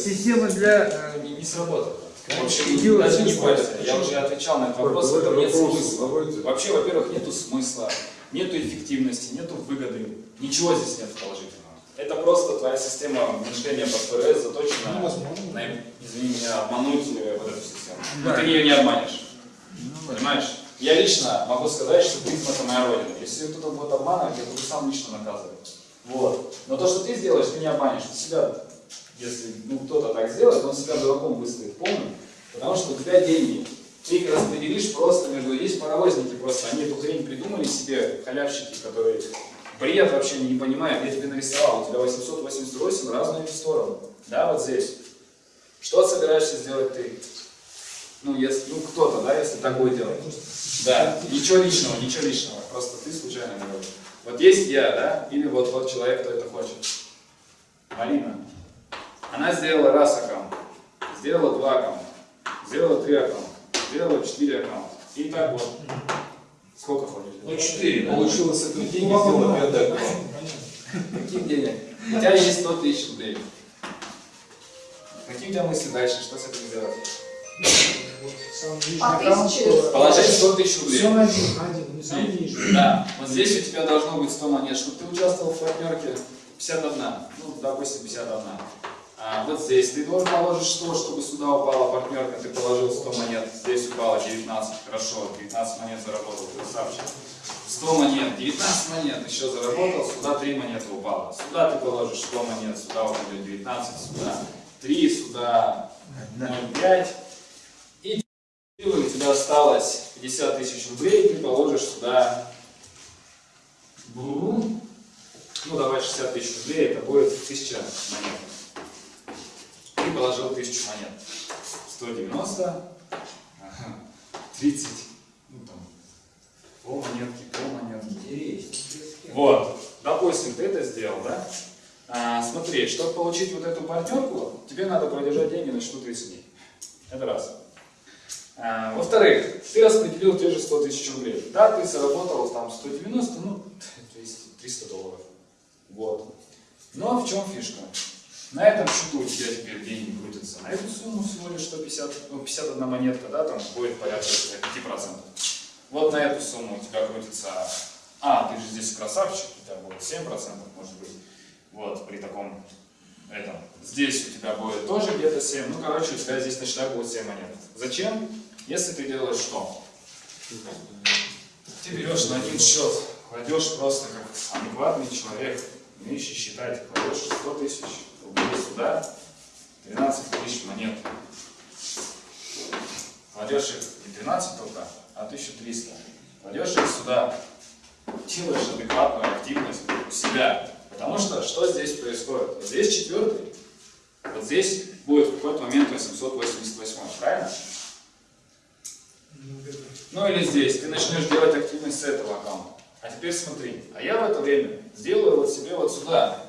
система для... э, Не, не сработало. В общем, Идиот. даже не бойся, я уже отвечал на этот вопрос, в этом нет смысла. Вообще, во-первых, нету смысла, нету эффективности, нету выгоды, ничего здесь нет положительного. Это просто твоя система мышления под ФРС заточена Ну, возможно. на, извини меня, обмануть э, вот эту систему. Да. Но ты ее не обманешь, Ну, понимаешь? Я лично могу сказать, что призм это моя родина. Если кто-то будет обманывать, я буду сам лично наказывать. Вот. Но то, что ты сделаешь, ты не обманешь. Ты себя, если ну, кто-то так сделает, он себя дураком выставит полным. Потому что у тебя деньги. Ты их распределишь просто между... Есть паровозники просто, они эту хрень придумали себе, халявщики, которые бред вообще не понимают. Я тебе нарисовал, у тебя 888 разные стороны. Да, вот здесь. Что собираешься сделать ты? Ну, если, ну кто-то, да, если так будет делать. Да, ничего личного, ничего личного. Просто ты случайно говоришь. Вот есть я, да, или вот тот человек, кто это хочет. Марина. Она сделала раз аккаунт, сделала два аккаунта, сделала три аккаунта, сделала четыре аккаунта. И так вот. Сколько хватит? ну 4, получилось с этого деньги, сделала пятый аккаунт. Каких денег? У тебя есть 100 тысяч рублей. Какие у тебя мысли дальше? Что с этим делать? Вот самый нижний А аккаунт, тысячи? что- Положить 100 тысяч рублей. Все на один, на один, не нижний. Да, вот здесь у тебя должно быть 100 монет, чтобы ты участвовал в партнерке 51, ну, допустим, 51. А вот здесь ты должен положить 100, чтобы сюда упала партнерка, ты положил 100 монет, здесь упало 19, хорошо, 19 монет заработал, красавчик. 100 монет, 19 монет еще заработал, сюда 3 монеты упало. Сюда ты положишь 100 монет, сюда упадет 19, сюда 3, сюда 0,5. Тебя осталось 50 тысяч рублей, ты положишь сюда. Ну, давай 60 тысяч рублей, это будет 1000 монет. Ты положил 1000 монет. 190, ага, 30, ну там, пол монетки, пол монетки. Вот, допустим, ты это сделал, да? А, смотри, чтобы получить вот эту партнерку, тебе надо продержать деньги на счету 30 дней. Это раз. А, Во-вторых, ты распределил те же 100 тысяч рублей. Да, ты заработал там 190, ну, 200, 300 долларов. Вот. Ну а в чем фишка? На этом счету у тебя теперь деньги крутятся. На эту сумму всего лишь 150, ну, 51 монетка, да, там будет порядка 5%. Вот на эту сумму у тебя крутится... А, ты же здесь красавчик, у тебя будет 7% может быть. Вот, при таком этом. Здесь у тебя будет тоже где-то 7. Ну, короче, у тебя здесь на счетах будет 7 монет. Зачем? Если ты делаешь что? Ты берешь на один счет, кладешь просто как адекватный человек, умеющий считать, кладешь 100 тысяч рублей сюда, 12 тысяч монет. Кладешь их не 12 только, а 1300. Кладешь их сюда, делаешь адекватную активность у себя. Потому что что здесь происходит? Вот здесь четвертый, вот здесь будет в какой-то момент 888, правильно? Ну, или здесь, ты начнешь делать активность с этого аккаунта. А теперь смотри, а я в это время сделаю вот себе вот сюда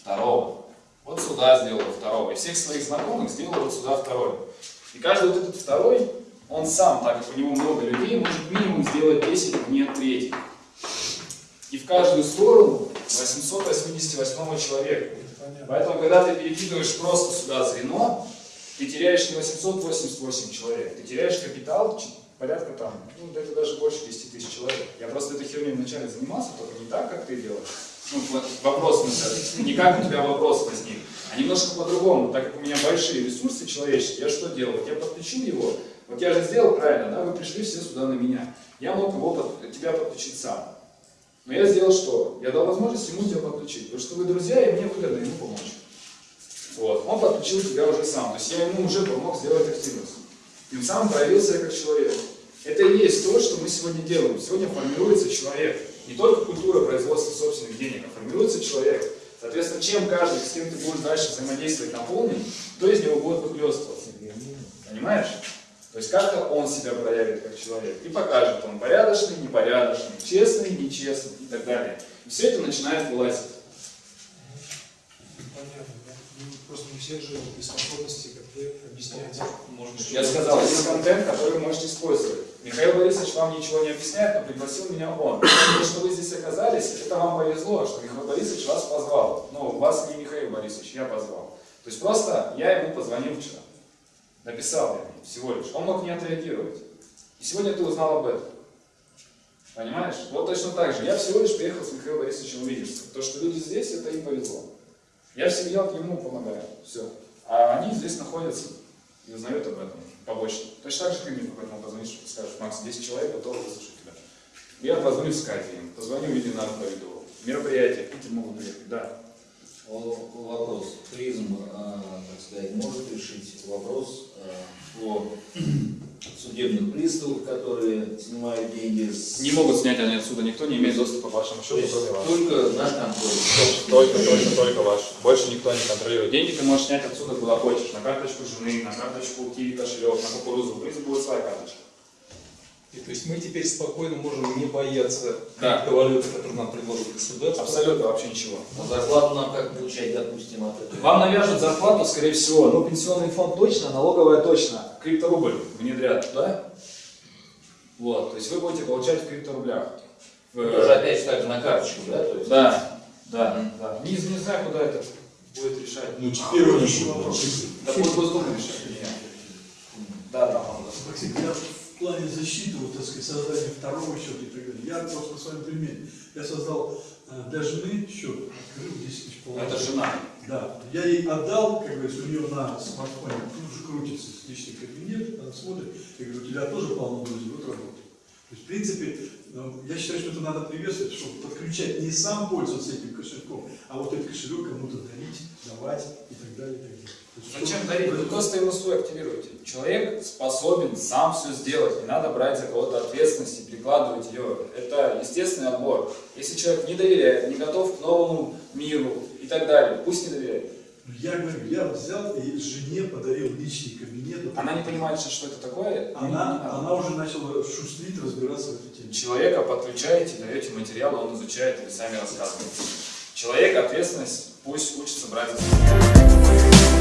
второго, вот сюда сделаю второго, и всех своих знакомых сделаю вот сюда второй. И каждый вот этот второй, он сам, так как у него много людей, может минимум сделать 10 монет третьих. И в каждую сторону 888 человека. Поэтому, когда ты перекидываешь просто сюда звено, Ты теряешь не 888 человек, ты теряешь капитал порядка там, ну, это даже больше 10 тысяч человек. Я просто этой херней вначале занимался, только не так, как ты делаешь. Ну, вопрос, не как у тебя вопрос возник, а немножко по-другому. Так как у меня большие ресурсы человеческие, я что делал? Вот я подключил его, вот я же сделал правильно, да, вы пришли все сюда на меня. Я мог его, тебя подключить сам. Но я сделал что? Я дал возможность ему тебя подключить, потому что вы друзья, и мне выгодно ему помочь. Вот. Он подключил тебя уже сам, то есть я ему уже помог сделать активность. Тем самым проявил себя как человек. Это и есть то, что мы сегодня делаем. Сегодня формируется человек. Не только культура производства собственных денег, а формируется человек. Соответственно, чем каждый, с кем ты будешь дальше взаимодействовать наполнен, то из него будет выхлестываться. Понимаешь? То есть как-то он себя проявит как человек и покажет, он порядочный, непорядочный, честный, нечестный и так далее. И все это начинает вылазить. Понятно, Просто не все же без способности как-то объяснять. Я сказал, есть контент, который вы можете использовать. Михаил Борисович вам ничего не объясняет, но пригласил меня он. То, что вы здесь оказались, это вам повезло, что Михаил Борисович вас позвал. Но вас не Михаил Борисович, я позвал. То есть просто я ему позвонил вчера. Написал ему всего лишь. Он мог не отреагировать. И сегодня ты узнал об этом. Понимаешь? Вот точно так же. Я всего лишь приехал с Михаилом Борисовичем увидеться. То, что люди здесь, это им повезло. Я в семье ему помогаю. Все. А они здесь находятся и узнают об этом побочно. Точно так же ты мне поэтому позвонишь и скажешь, Макс, 10 человек готовы выслушать тебя. Я позвоню в скайпе позвоню в Ильинару поведу. Мероприятие, Питер могут приехать, да. Вопрос. Призм, а, так сказать, может решить вопрос а, о судебных приставах, которые снимают деньги с... Не могут снять они отсюда, никто не имеет доступа к вашему То счету, есть кроме вас. только наш контроль. Только, только, только ваш. Больше никто не контролирует. Деньги ты можешь снять отсюда куда хочешь. На карточку жены, на карточку киви кошелек, на кукурузу. Призм будет своя карточка. И то есть мы теперь спокойно можем не бояться Да. криптовалюты, которые нам предложит государство. Абсолютно вообще ничего. А зарплату нам как получать, допустим, от этого? Вам навяжут зарплату, скорее всего. Ну, пенсионный фонд точно, налоговая точно. Крипторубль внедрят, да? Вот, то есть вы будете получать в крипторублях. В- Тоже опять же так же на карточку, да? То есть... Да, да, да. Не, не знаю, куда это будет решать. Ну, теперь он еще Да будет Госдума решать. Да, да, он плане защиты, вот, так сказать, создания второго счета и так далее, я просто на своем примере. Я создал э, для жены счет, открыл 10 тысяч Ну, Это жена. Да, я ей отдал, как говорится, у нее на смартфоне тут же крутится личный кабинет, она смотрит, я говорю, у тебя тоже полно друзей, вот работает. То есть, в принципе, ну, я считаю, что это надо приветствовать, чтобы подключать не сам пользоваться этим кошельком, а вот этот кошелек кому-то дарить, давать и так далее. И так далее. Зачем дарить? Вы просто ему свой активируете. Человек способен сам все сделать. Не надо брать за кого-то ответственность и прикладывать ее. Это естественный отбор. Если человек не доверяет, не готов к новому миру и так далее, пусть не доверяет. Ну, Я говорю, я взял и жене подарил личный кабинет. Вот Она не понимает, что, что это такое. Она, надо. она уже начала шустрить, разбираться в этой теме. Человека подключаете, даете материал, он изучает, и вы сами рассказываете. Человек, ответственность, пусть учится брать за себя.